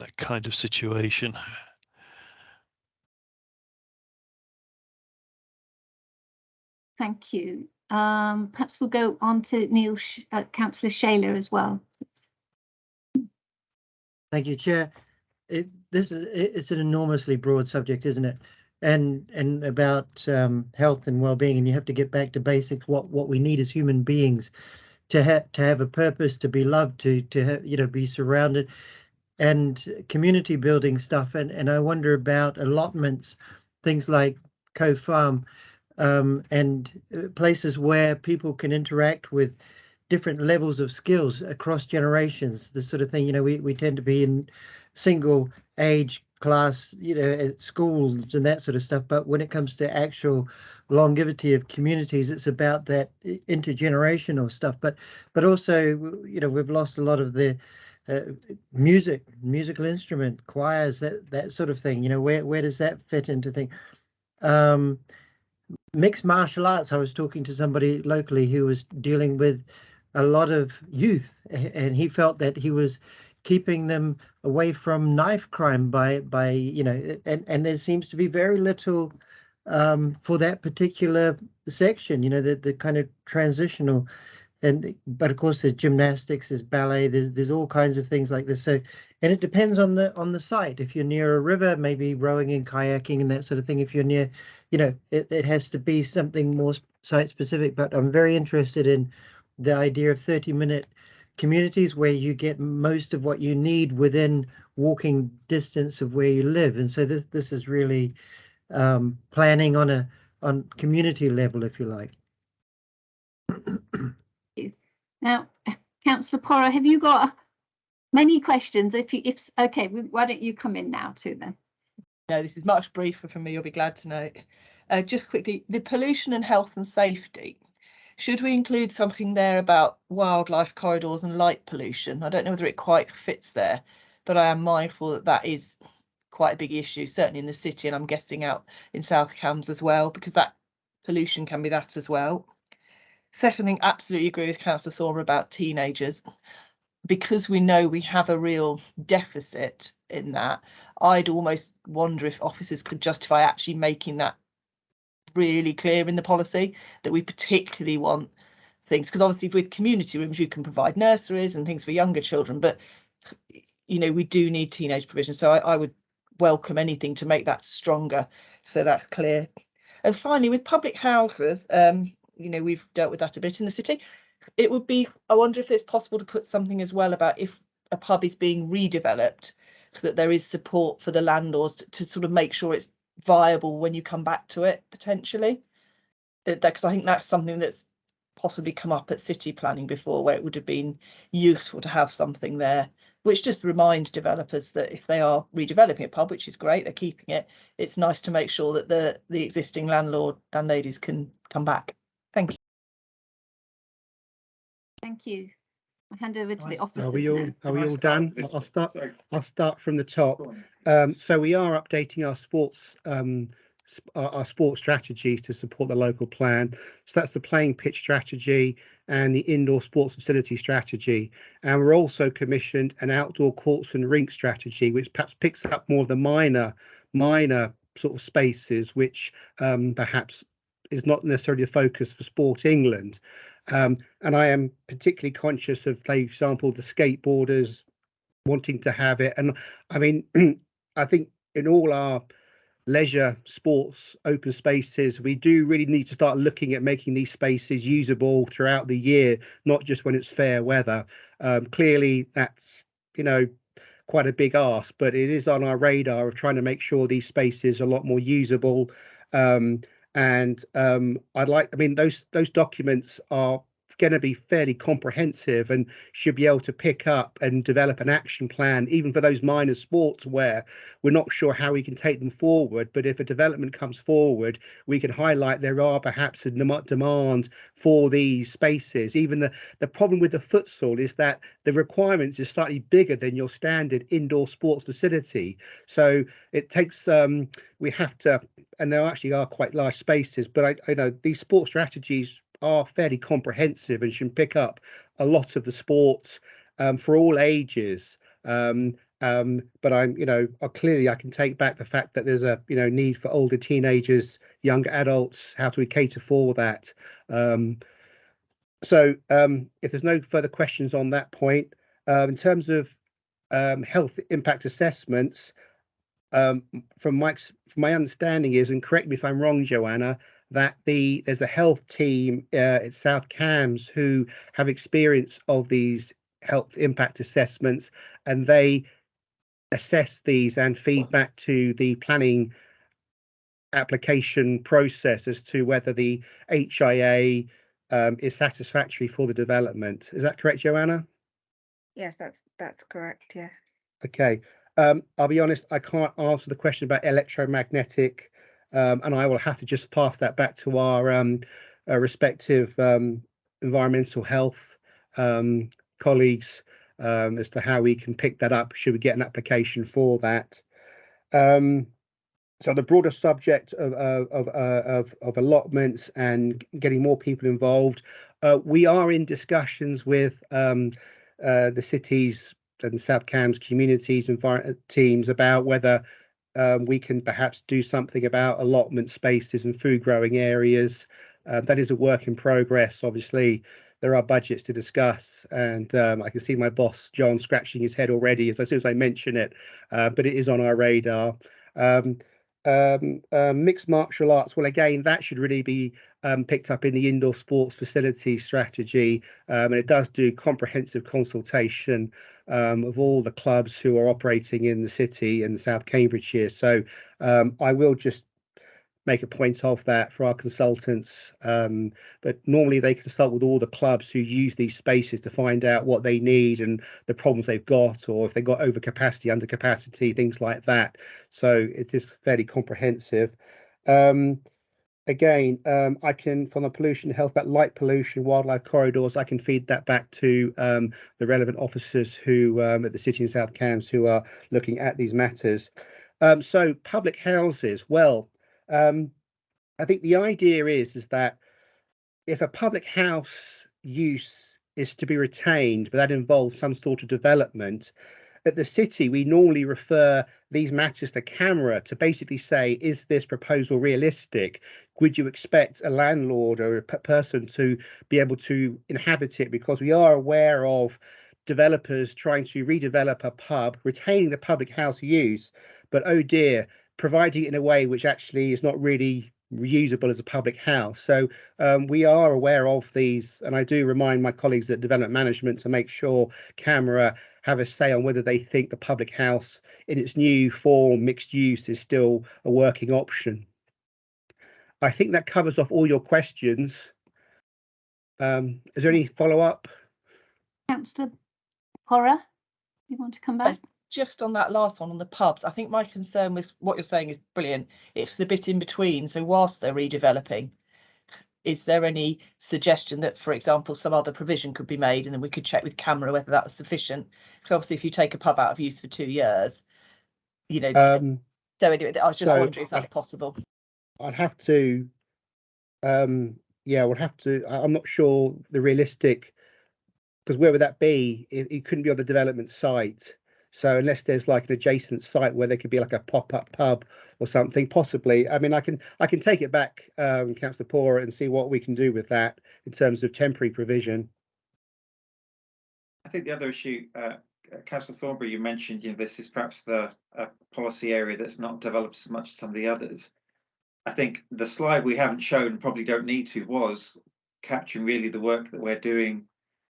that kind of situation. Thank you. Um, perhaps we'll go on to Neil, uh, Councillor Shailer as well. Thank you, Chair. It, this is it's an enormously broad subject, isn't it? And and about um, health and well-being, and you have to get back to basics. What what we need as human beings to have to have a purpose, to be loved, to to have, you know be surrounded, and community building stuff. And and I wonder about allotments, things like CoFarm, um, and uh, places where people can interact with different levels of skills across generations. This sort of thing. You know, we we tend to be in single age class, you know, at schools and that sort of stuff. But when it comes to actual longevity of communities, it's about that intergenerational stuff. But but also, you know, we've lost a lot of the uh, music, musical instrument, choirs, that that sort of thing. You know, where where does that fit into thing? Um, mixed martial arts. I was talking to somebody locally who was dealing with a lot of youth, and he felt that he was keeping them away from knife crime by by you know and and there seems to be very little um, for that particular section you know the the kind of transitional and but of course there's gymnastics there's ballet there's, there's all kinds of things like this. So and it depends on the on the site. If you're near a river maybe rowing and kayaking and that sort of thing. If you're near you know it, it has to be something more site specific but i'm very interested in the idea of 30 minute communities where you get most of what you need within walking distance of where you live. And so this this is really um, planning on a on community level, if you like. Now, councillor Porrer, have you got many questions? If you, if, okay, why don't you come in now too then? No, this is much briefer for me, you'll be glad to know. Uh, just quickly, the pollution and health and safety. Should we include something there about wildlife corridors and light pollution? I don't know whether it quite fits there, but I am mindful that that is quite a big issue, certainly in the city, and I'm guessing out in South Cambs as well, because that pollution can be that as well. Second thing, absolutely agree with Councillor Thorne about teenagers. Because we know we have a real deficit in that, I'd almost wonder if officers could justify actually making that really clear in the policy that we particularly want things because obviously with community rooms you can provide nurseries and things for younger children but you know we do need teenage provision. So I, I would welcome anything to make that stronger. So that's clear. And finally with public houses um you know we've dealt with that a bit in the city. It would be i wonder if it's possible to put something as well about if a pub is being redeveloped that there is support for the landlords to, to sort of make sure it's viable when you come back to it potentially. Because I think that's something that's possibly come up at city planning before, where it would have been useful to have something there, which just reminds developers that if they are redeveloping a pub, which is great, they're keeping it, it's nice to make sure that the the existing landlord landladies can come back. Thank you. Thank you. I'll hand over to the Are we all, now. are we all start done? I'll start, I'll start from the top. Um, so we are updating our sports, um, our, our sports strategy to support the local plan. So that's the playing pitch strategy and the indoor sports facility strategy. And we're also commissioned an outdoor courts and rink strategy, which perhaps picks up more of the minor, minor sort of spaces, which um, perhaps is not necessarily a focus for Sport England. Um, and I am particularly conscious of, for example, the skateboarders wanting to have it. And I mean, I think in all our leisure sports open spaces, we do really need to start looking at making these spaces usable throughout the year, not just when it's fair weather. Um, clearly, that's you know quite a big ask, but it is on our radar of trying to make sure these spaces are a lot more usable. Um, and um, I'd like, I mean, those those documents are going to be fairly comprehensive and should be able to pick up and develop an action plan, even for those minor sports where we're not sure how we can take them forward. But if a development comes forward, we can highlight there are perhaps a demand for these spaces. Even the, the problem with the futsal is that the requirements is slightly bigger than your standard indoor sports facility. So it takes, um, we have to, and there actually are quite large spaces, but I, I know these sports strategies are fairly comprehensive and should pick up a lot of the sports um, for all ages. Um, um, but I'm, you know, uh, clearly I can take back the fact that there's a, you know, need for older teenagers, younger adults. How do we cater for that? Um, so um, if there's no further questions on that point, uh, in terms of health impact assessments, from Mike's, from my understanding is, and correct me if I'm wrong, Joanna, that the there's a health team uh, at South Cambs who have experience of these health impact assessments, and they assess these and feed back to the planning application process as to whether the HIA um, is satisfactory for the development. Is that correct, Joanna? Yes, that's that's correct. Yeah. Okay. Um, I'll be honest, I can't answer the question about electromagnetic, um, and I will have to just pass that back to our um, uh, respective um, environmental health um, colleagues um, as to how we can pick that up. Should we get an application for that? So the broader subject of of of, uh, of, of allotments and getting more people involved, uh, we are in discussions with uh, the cities and South Cambs communities and teams about whether um, we can perhaps do something about allotment spaces and food growing areas. Uh, that is a work in progress. Obviously, there are budgets to discuss, and um, I can see my boss John scratching his head already as, soon as I mention it. Uh, but it is on our radar. Um, uh, mixed martial arts. Well, again, that should really be um, picked up in the indoor sports facility strategy, and it does do comprehensive consultation um, of all the clubs who are operating in the city and South Cambridgeshire. So um, I will just make a point of that for our consultants. Um, but normally they consult with all the clubs who use these spaces to find out what they need and the problems they've got, or if they've got overcapacity, undercapacity, things like that. So it is fairly comprehensive. Um, again, um, I can, from the pollution health, about light pollution, wildlife corridors, I can feed that back to um, the relevant officers who um, at the City and South Cambs who are looking at these matters. Um, so public houses, well, um, I think the idea is, is that if a public house use is to be retained, but that involves some sort of development, at the city, we normally refer these matters to CAMRA to basically say, is this proposal realistic? Would you expect a landlord or a person to be able to inhabit it? Because we are aware of developers trying to redevelop a pub, retaining the public house use, but oh dear, providing it in a way which actually is not really reusable as a public house. So um, we are aware of these, and I do remind my colleagues at development management to make sure CAMRA have a say on whether they think the public house in its new form, mixed use, is still a working option. I think that covers off all your questions. Um, is there any follow up? Councillor Porrer, you want to come back? just on that last one on the pubs, I think my concern with what you're saying is brilliant. It's the bit in between. So whilst they're redeveloping, is there any suggestion that, for example, some other provision could be made and then we could check with CAMRA whether that was sufficient? Because obviously, if you take a pub out of use for two years, you know. Um, so anyway, I was just so wondering if that's possible. I'd have to, um, yeah, we'll have to. I- I'm not sure the realistic, because where would that be? It, it couldn't be on the development site. So unless there's like an adjacent site where there could be like a pop-up pub or something, possibly. I mean, I can I can take it back, um, Councillor Porrer, and see what we can do with that in terms of temporary provision. I think the other issue, uh, Councillor Thornburrow, you mentioned, you know, this is perhaps the uh, policy area that's not developed as much as some of the others. I think the slide we haven't shown, probably don't need to, was capturing really the work that we're doing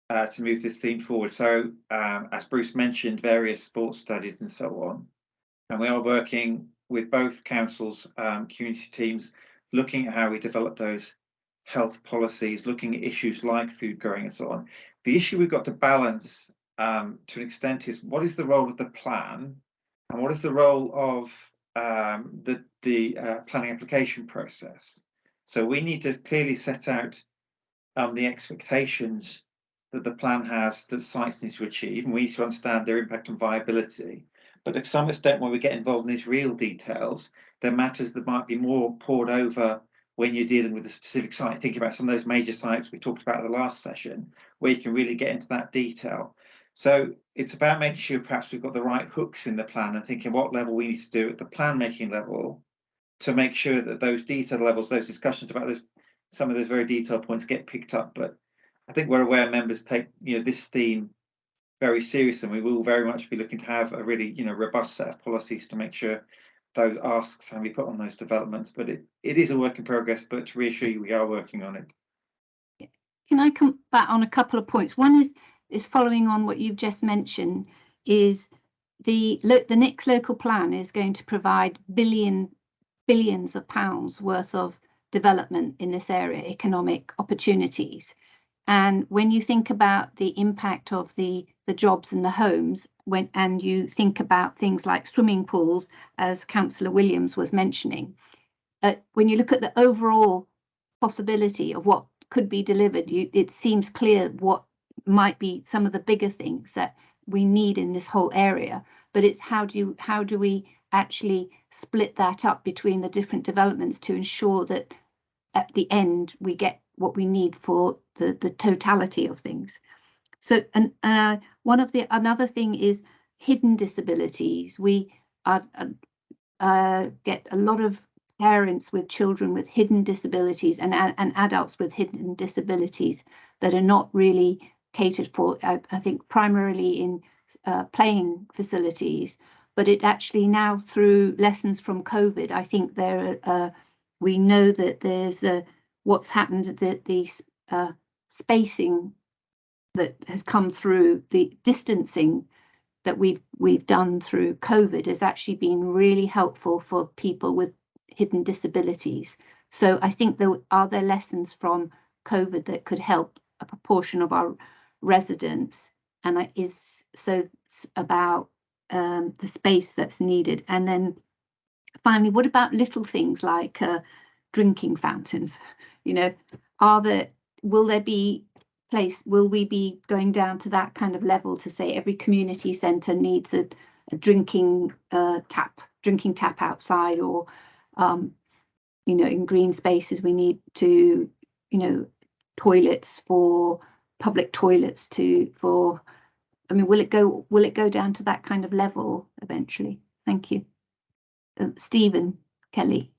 uh, to move this theme forward. So, um, as Bruce mentioned, various sports studies and so on. And we are working with both councils, um, community teams, looking at how we develop those health policies, looking at issues like food growing and so on. The issue we've got to balance um, to an extent is what is the role of the plan and what is the role of um, the, the uh, planning application process. So we need to clearly set out um, the expectations that the plan has that sites need to achieve, and we need to understand their impact on viability. But to some extent, when we get involved in these real details, there are matters that might be more poured over when you're dealing with a specific site. Think about some of those major sites we talked about at the last session, where you can really get into that detail. So it's about making sure perhaps we've got the right hooks in the plan and thinking what level we need to do at the plan making level to make sure that those detail levels, those discussions about those some of those very detailed points get picked up. But I think we're aware members take you know this theme very serious and we will very much be looking to have a really you know robust set of policies to make sure those asks can be put on those developments but it, it is a work in progress but to reassure you we are working on it Can I come back on a couple of points? One is is following on what you've just mentioned is the look the next local plan is going to provide billion billions of pounds worth of development in this area, economic opportunities. And when you think about the impact of the the jobs and the homes, when and you think about things like swimming pools, as Councillor Williams was mentioning, uh, when you look at the overall possibility of what could be delivered, you, it seems clear what might be some of the bigger things that we need in this whole area. But it's how do you how do we actually split that up between the different developments to ensure that at the end we get what we need for the the totality of things. So and uh, one of the another thing is hidden disabilities. We uh, uh, get a lot of parents with children with hidden disabilities and and adults with hidden disabilities that are not really catered for. I, I think primarily in uh, playing facilities, but it actually now through lessons from COVID, I think there uh, we know that there's a what's happened that the uh, spacing that has come through the distancing that we've we've done through COVID has actually been really helpful for people with hidden disabilities. So I think there are there lessons from COVID that could help a proportion of our residents, and I, is so about um, the space that's needed. And then finally, what about little things like uh, drinking fountains? You know, are there will there be place will we be going down to that kind of level to say every community centre needs a, a drinking uh, tap drinking tap outside or um, you know in green spaces we need to you know toilets for public toilets to for I mean will it go will it go down to that kind of level eventually? Thank you. Uh, Stephen Kelly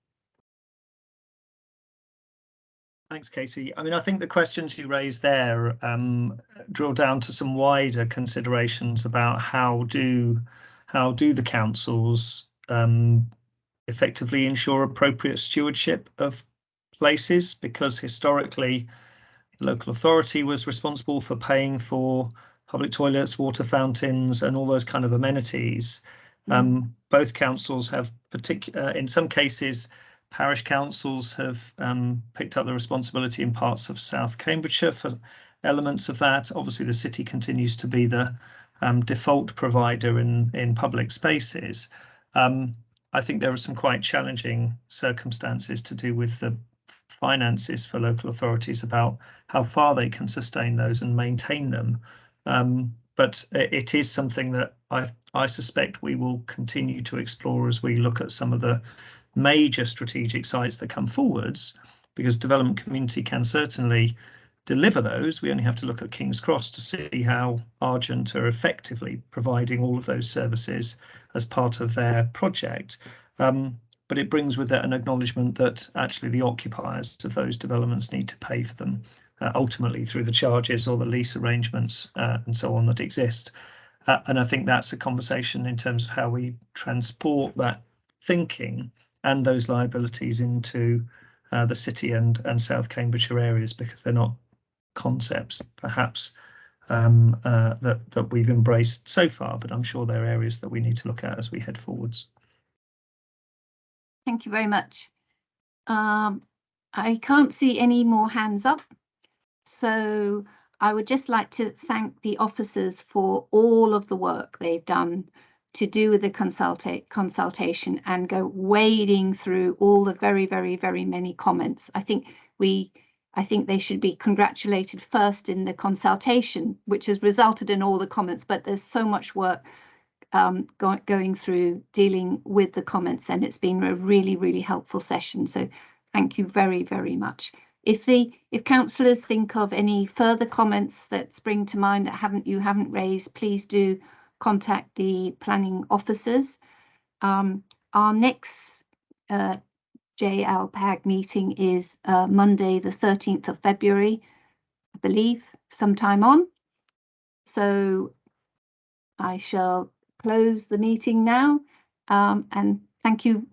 Thanks, Casey. I mean, I think the questions you raised there um, drill down to some wider considerations about how do how do the councils um, effectively ensure appropriate stewardship of places because historically the local authority was responsible for paying for public toilets, water fountains and all those kind of amenities. Um, both councils have particular, uh, in some cases, parish councils have um, picked up the responsibility in parts of South Cambridgeshire for elements of that. Obviously, the city continues to be the um, default provider in, in public spaces. Um, I think there are some quite challenging circumstances to do with the finances for local authorities about how far they can sustain those and maintain them. Um, but it is something that I, I suspect we will continue to explore as we look at some of the major strategic sites that come forwards, because development community can certainly deliver those. We only have to look at King's Cross to see how Argent are effectively providing all of those services as part of their project. Um, but it brings with it an acknowledgement that actually the occupiers of those developments need to pay for them uh, ultimately through the charges or the lease arrangements uh, and so on that exist. Uh, and I think that's a conversation in terms of how we transport that thinking and those liabilities into uh, the city and, and South Cambridgeshire areas because they're not concepts perhaps um, uh, that, that we've embraced so far, but I'm sure there are areas that we need to look at as we head forwards. Thank you very much. Um, I can't see any more hands up. So I would just like to thank the officers for all of the work they've done to do with the consulta consultation and go wading through all the very, very, very many comments. I think we, I think they should be congratulated first in the consultation, which has resulted in all the comments, but there's so much work um, go going through dealing with the comments and it's been a really, really helpful session. So thank you very, very much. If the if councillors think of any further comments that spring to mind that haven't you haven't raised, please do contact the planning officers. Um, our next uh, JLPAG meeting is uh, Monday, the 13th of February, I believe, sometime on. So I shall close the meeting now um, and thank you